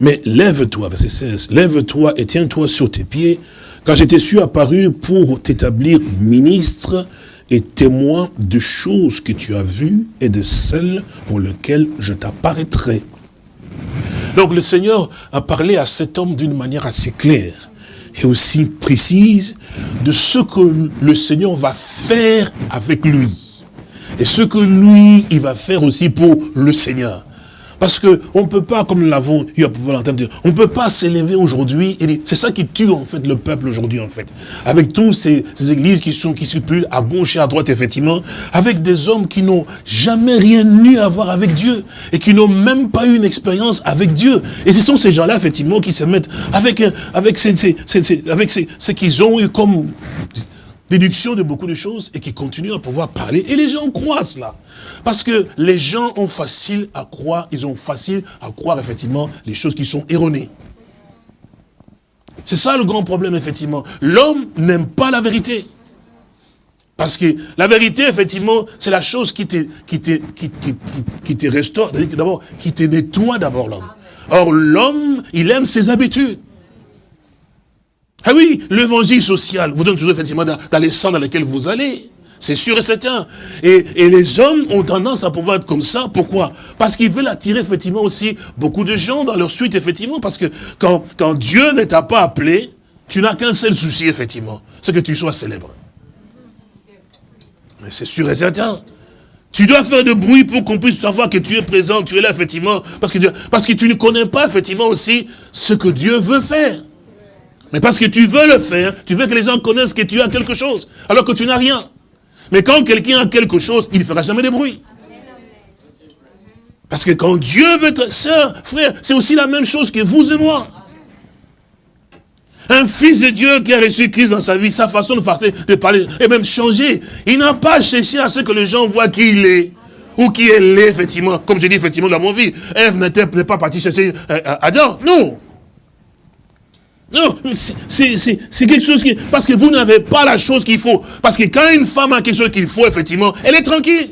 Mais lève-toi, verset 16, lève-toi et tiens-toi sur tes pieds, Quand je suis apparu pour t'établir ministre et témoin de choses que tu as vues et de celles pour lesquelles je t'apparaîtrai. Donc le Seigneur a parlé à cet homme d'une manière assez claire et aussi précise de ce que le Seigneur va faire avec lui. Et ce que lui, il va faire aussi pour le Seigneur. Parce que on peut pas, comme nous l'avons eu à pouvoir l'entendre, on peut pas s'élever aujourd'hui, et c'est ça qui tue en fait le peuple aujourd'hui en fait. Avec tous ces, églises qui sont qui circulent à gauche et à droite effectivement, avec des hommes qui n'ont jamais rien eu à voir avec Dieu, et qui n'ont même pas eu une expérience avec Dieu. Et ce sont ces gens-là effectivement qui se mettent avec, avec, ces, avec ce qu'ils ont eu comme déduction de beaucoup de choses et qui continuent à pouvoir parler. Et les gens croient cela. Parce que les gens ont facile à croire, ils ont facile à croire effectivement les choses qui sont erronées. C'est ça le grand problème, effectivement. L'homme n'aime pas la vérité. Parce que la vérité, effectivement, c'est la chose qui te, qui te, qui te restaure, d'abord, qui te nettoie d'abord l'homme. Or, l'homme, il aime ses habitudes. Ah oui, l'évangile social vous donne toujours effectivement dans, les sens dans lesquels vous allez. C'est sûr et certain. Et, et, les hommes ont tendance à pouvoir être comme ça. Pourquoi? Parce qu'ils veulent attirer effectivement aussi beaucoup de gens dans leur suite, effectivement. Parce que quand, quand Dieu ne t'a pas appelé, tu n'as qu'un seul souci, effectivement. C'est que tu sois célèbre. Mais c'est sûr et certain. Tu dois faire de bruit pour qu'on puisse savoir que tu es présent, tu es là, effectivement. Parce que, parce que tu ne connais pas, effectivement, aussi ce que Dieu veut faire. Mais parce que tu veux le faire, tu veux que les gens connaissent que tu as quelque chose, alors que tu n'as rien. Mais quand quelqu'un a quelque chose, il ne fera jamais de bruit. Parce que quand Dieu veut être sœur, frère, c'est aussi la même chose que vous et moi. Un fils de Dieu qui a reçu Christ dans sa vie, sa façon de parler, et même changer. Il n'a pas cherché à ce que les gens voient qui il est. Ou qui est laid, effectivement. Comme je dis, effectivement, dans mon vie. Ève n'était pas partie chercher euh, Adam. Non. Non, c'est quelque chose qui... Parce que vous n'avez pas la chose qu'il faut. Parce que quand une femme a quelque chose qu'il faut, effectivement, elle est tranquille.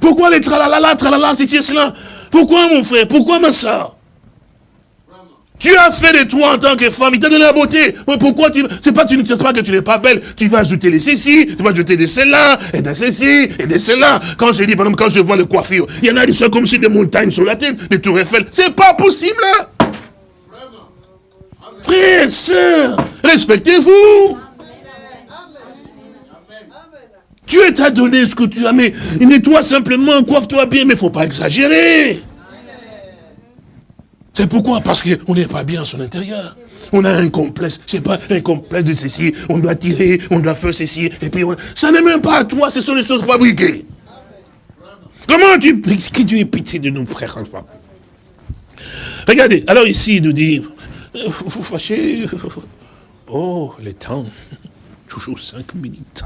Pourquoi les tralala, tralala, c'est cela? Pourquoi mon frère? Pourquoi ma soeur? Tu as fait de toi en tant que femme, il t'a donné la beauté. Mais pourquoi tu... C'est pas, tu pas que tu n'es pas belle. Tu vas ajouter les ceci, tu vas ajouter de cela, et de ceci, et de cela. Quand je dis, par exemple, quand je vois le coiffure, il y en a qui sont comme si des montagnes sur la tête, des tours Eiffel. C'est pas possible. Frères, sœurs, respectez-vous. Dieu t'a donné ce que tu as, mais nettoie simplement, coiffe-toi bien, mais il ne faut pas exagérer. C'est pourquoi? Parce qu'on n'est pas bien à son intérieur. On a un complexe, je sais pas, un complexe de ceci, on doit tirer, on doit faire ceci, et puis ça n'est même pas à toi, ce sont des choses fabriquées. Comment tu... Que Dieu ait pitié de nous, frères, Regardez, alors ici, il nous dit, vous fâchez. Oh, les temps. Toujours cinq minutes.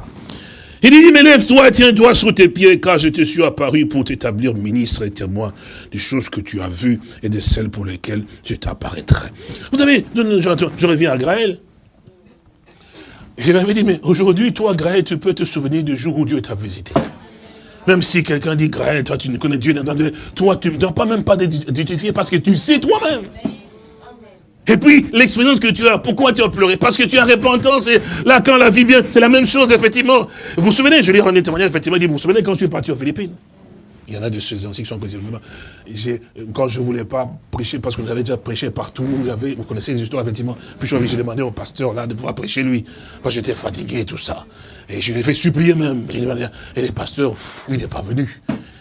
Il dit, mais lève-toi, tiens-toi sur tes pieds, car je te suis apparu pour t'établir ministre et témoin des choses que tu as vues et de celles pour lesquelles je t'apparaîtrai. Vous savez, je reviens à Graël. Je lui avais dit, mais aujourd'hui, toi, Graël, tu peux te souvenir du jour où Dieu t'a visité. Même si quelqu'un dit, Graël, toi, tu ne connais Dieu, toi, tu ne dois pas même pas t'identifier parce que tu sais toi-même. Et puis, l'expérience que tu as, pourquoi tu as pleuré? Parce que tu as repentance, et là, quand la vie vient, c'est la même chose, effectivement. Vous vous souvenez, je lui ai rendu témoignage, effectivement, il dit, vous vous souvenez quand je suis parti aux Philippines? Il y en a de ces anciens qui sont connus. Quand je ne voulais pas prêcher, parce que j'avais déjà prêché partout, vous connaissez les histoires, effectivement. Puis j'ai demandé au pasteur, là, de pouvoir prêcher lui. Moi, j'étais fatigué et tout ça. Et je lui ai fait supplier même. Et le pasteur, il n'est pas venu.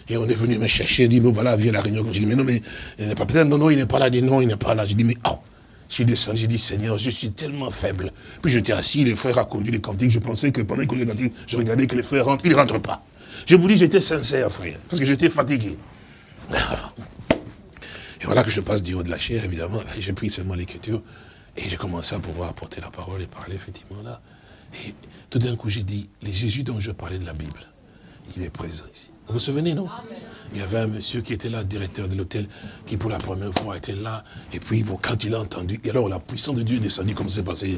Et on est venu me chercher, il dit, bon, voilà, viens à la réunion. J'ai dit, mais non, mais il n'est pas non, non, il n'est pas là. Il dit, non, il n'est pas là. J'ai dit, mais, oh, j'ai descendu, j'ai dit, Seigneur, je suis tellement faible. Puis j'étais assis, les frères a conduit les cantiques. Je pensais que pendant qu'ils les cantiques, je regardais que les frères rentrent. Ils ne rentrent pas. Je vous dis, j'étais sincère, frère, parce que j'étais fatigué. Et voilà que je passe du haut de la chair, évidemment. J'ai pris seulement l'écriture et j'ai commencé à pouvoir apporter la parole et parler, effectivement, là. Et tout d'un coup, j'ai dit, les Jésus dont je parlais de la Bible, il est présent ici. Vous vous souvenez, non? Il y avait un monsieur qui était là, directeur de l'hôtel, qui pour la première fois était là. Et puis, bon, quand il a entendu, et alors la puissance de Dieu est descendue, comme c'est passé.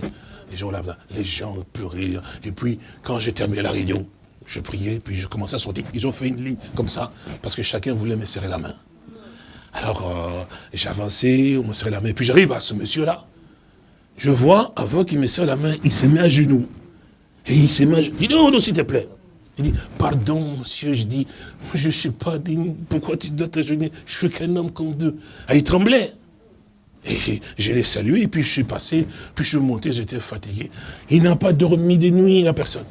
Les gens, là, les gens pleuraient. Et puis, quand j'ai terminé la réunion, je priais, puis je commençais à sortir. Ils ont fait une ligne comme ça, parce que chacun voulait me serrer la main. Alors, euh, j'avançais, on me serrait la main. Puis j'arrive à ce monsieur-là. Je vois, avant qu'il me serre la main, il se met à genoux. Et il se met à genoux. Il dit, non, non, s'il te plaît. Il dit, pardon, monsieur, je dis, moi, je ne suis pas digne. Pourquoi tu dois t'agenouiller? Je suis qu'un homme comme deux. Ah, il tremblait. Et je l'ai salué, puis je suis passé, puis je suis monté, j'étais fatigué. Il n'a pas dormi de nuit, la personne.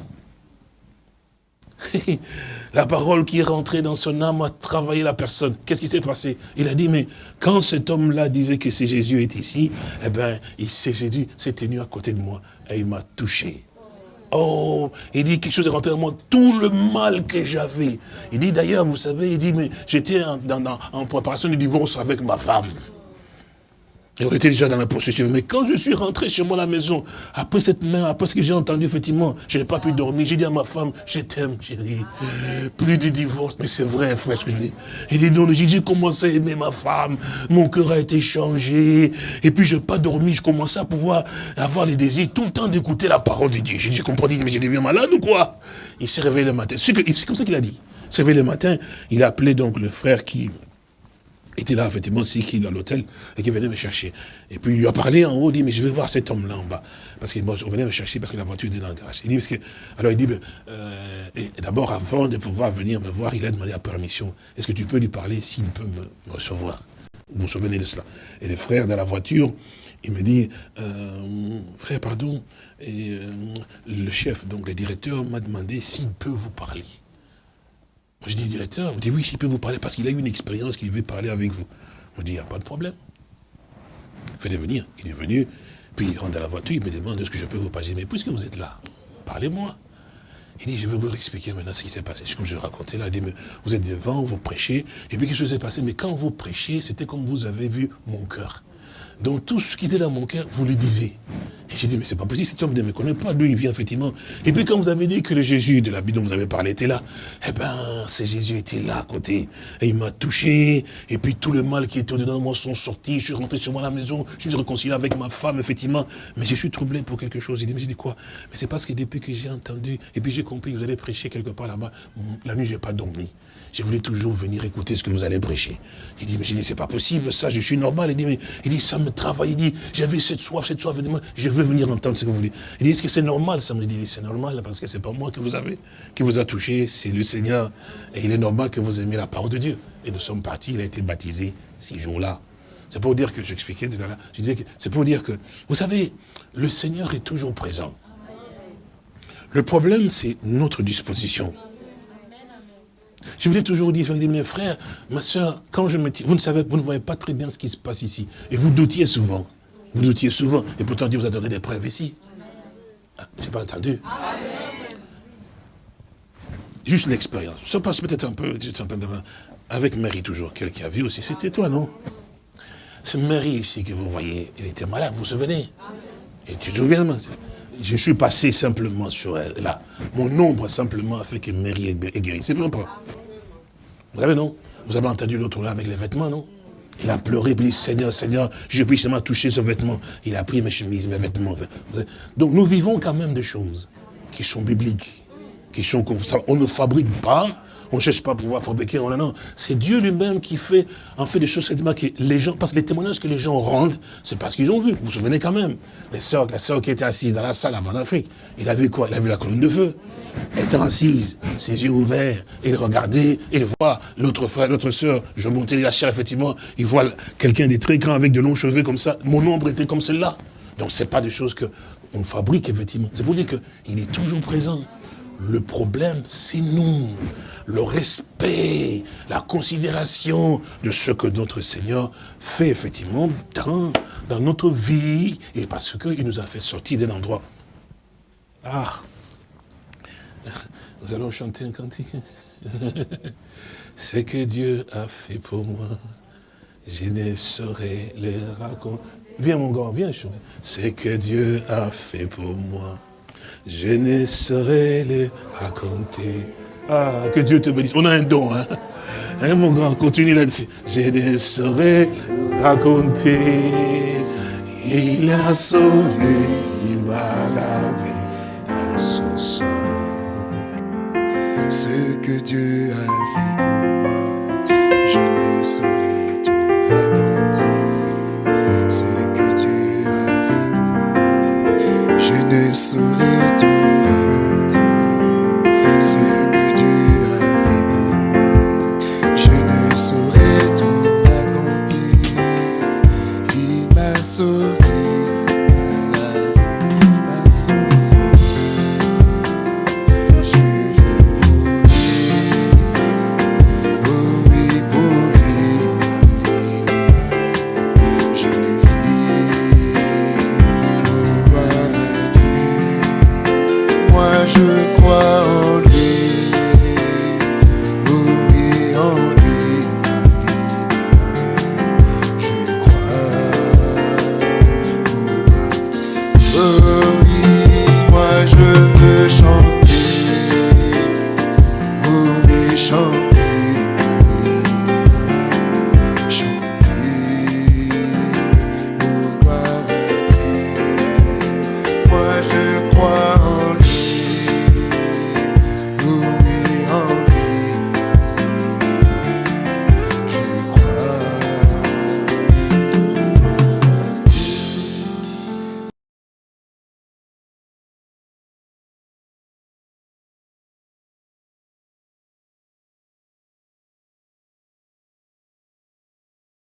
la parole qui est rentrée dans son âme a travaillé la personne. Qu'est-ce qui s'est passé? Il a dit, mais quand cet homme-là disait que c'est Jésus est ici, eh bien, il s'est Jésus s'est tenu à côté de moi et il m'a touché. Oh, il dit quelque chose est rentré en moi, tout le mal que j'avais. Il dit d'ailleurs, vous savez, il dit, mais j'étais en, en préparation du divorce avec ma femme. Et on déjà dans la procession. Mais quand je suis rentré chez moi à la maison, après cette main, après ce que j'ai entendu, effectivement, je n'ai pas pu dormir. J'ai dit à ma femme, je t'aime, chérie. Plus de divorce. Mais c'est vrai, frère, ce que je dis. Il dit, non, j'ai commencé à aimer ma femme. Mon cœur a été changé. Et puis, je n'ai pas dormi. Je commençais à pouvoir avoir les désirs tout le temps d'écouter la parole de Dieu. J'ai dit, je comprends, mais je deviens malade ou quoi? Il s'est réveillé le matin. C'est comme ça qu'il a dit. Il s'est réveillé le matin. Il a appelé donc le frère qui était là, effectivement, c'est qui dans l'hôtel, et qui venait me chercher. Et puis il lui a parlé en haut, il dit, mais je vais voir cet homme-là en bas. Parce qu'il venait me chercher parce que la voiture était dans le garage. Il dit, parce que, alors il dit, euh, d'abord, avant de pouvoir venir me voir, il a demandé la permission. Est-ce que tu peux lui parler s'il peut me, recevoir? Vous vous souvenez de cela? Et le frère dans la voiture, il me dit, euh, frère, pardon, euh, le chef, donc le directeur, m'a demandé s'il peut vous parler. Je dis, directeur, vous dites, oui, s'il peut vous parler, parce qu'il a eu une expérience qu'il veut parler avec vous. On dit, il n'y a pas de problème. Faites-le venir. Il est venu, puis il rentre dans la voiture, il me demande, est-ce que je peux vous parler? Mais puisque vous êtes là, parlez-moi. Il dit, je vais vous expliquer maintenant ce qui s'est passé. Comme je racontais là, il dit, vous êtes devant, vous prêchez, et puis quelque chose s'est passé? Mais quand vous prêchez, c'était comme vous avez vu mon cœur. Donc tout ce qui était dans mon cœur, vous le disiez. Et j'ai dit, mais c'est pas possible, cet homme ne me connaît pas, lui il vient effectivement. Et puis quand vous avez dit que le Jésus de la Bible dont vous avez parlé était là, eh ben, ce Jésus était là à côté. Et il m'a touché, et puis tout le mal qui était dedans de moi sont sortis, je suis rentré chez moi à la maison, je suis réconcilié avec ma femme, effectivement. Mais je suis troublé pour quelque chose. Il dit, mais j'ai dit quoi? Mais c'est parce que depuis que j'ai entendu, et puis j'ai compris que vous allez prêcher quelque part là-bas, la nuit j'ai pas dormi. Je voulais toujours venir écouter ce que vous allez prêcher. Il dit, mais j'ai dit, c'est pas possible, ça, je suis normal. Il dit, mais il dit, ça me travaille. Il dit, j'avais cette soif, cette soif, je veux venir entendre ce que vous voulez. Il dit, est-ce que c'est normal Ça? Me dit, c'est normal, parce que c'est pas moi que vous avez, qui vous a touché, c'est le Seigneur. Et il est normal que vous aimiez la parole de Dieu. Et nous sommes partis, il a été baptisé ces jours-là. C'est pour dire que, j'expliquais tout à je disais que, c'est pour dire que, vous savez, le Seigneur est toujours présent. Le problème, c'est notre disposition. Je vous l'ai toujours dit, mes frères, ma soeur, quand je me vous ne savez, vous ne voyez pas très bien ce qui se passe ici. Et vous doutiez souvent. Vous doutiez souvent. Et pourtant, Dieu vous a donné des preuves ici. Ah, Je n'ai pas entendu. Juste l'expérience. Ça passe peut-être un peu, avec Marie toujours, quelqu'un a vu aussi. C'était toi, non? C'est Marie ici que vous voyez. Elle était malade, vous vous souvenez? Et tu te souviens je suis passé simplement sur elle, là. Mon ombre simplement a fait que Marie est guérie. C'est vrai pas? Vous savez, non Vous avez entendu l'autre là avec les vêtements, non Il a pleuré, il dit, Seigneur, Seigneur, je puis seulement toucher ce vêtement. Il a pris mes chemises, mes vêtements. Donc nous vivons quand même des choses qui sont bibliques, qui sont On ne fabrique pas, on ne cherche pas à pouvoir fabriquer. Non, non. C'est Dieu lui-même qui fait, en fait, des choses que les gens, parce que les témoignages que les gens rendent, c'est parce qu'ils ont vu. Vous vous souvenez quand même. Les sœurs, la sœur qui était assise dans la salle en Afrique, il a vu quoi? Il a vu la colonne de feu. Étant assise, ses yeux ouverts, il regardait, il voit l'autre frère, l'autre sœur, je montais la chair, effectivement, il voit quelqu'un de très grand avec de longs cheveux comme ça. Mon ombre était comme celle-là. Donc c'est pas des choses que on fabrique, effectivement. C'est pour dire qu'il est toujours présent. Le problème, c'est nous le respect, la considération de ce que notre Seigneur fait effectivement dans, dans notre vie, et parce qu'il nous a fait sortir d'un endroit. Ah, nous allons chanter un cantique. Ce que Dieu a fait pour moi, je ne saurais le raconter. Viens mon grand, viens. Ce que Dieu a fait pour moi, je ne saurais le raconter. Ah, que Dieu te bénisse. On a un don, hein. hein mon grand, continue là-dessus. Je ne saurais raconter. Il a sauvé, il m'a Dieu a fait pour moi, je ne saurais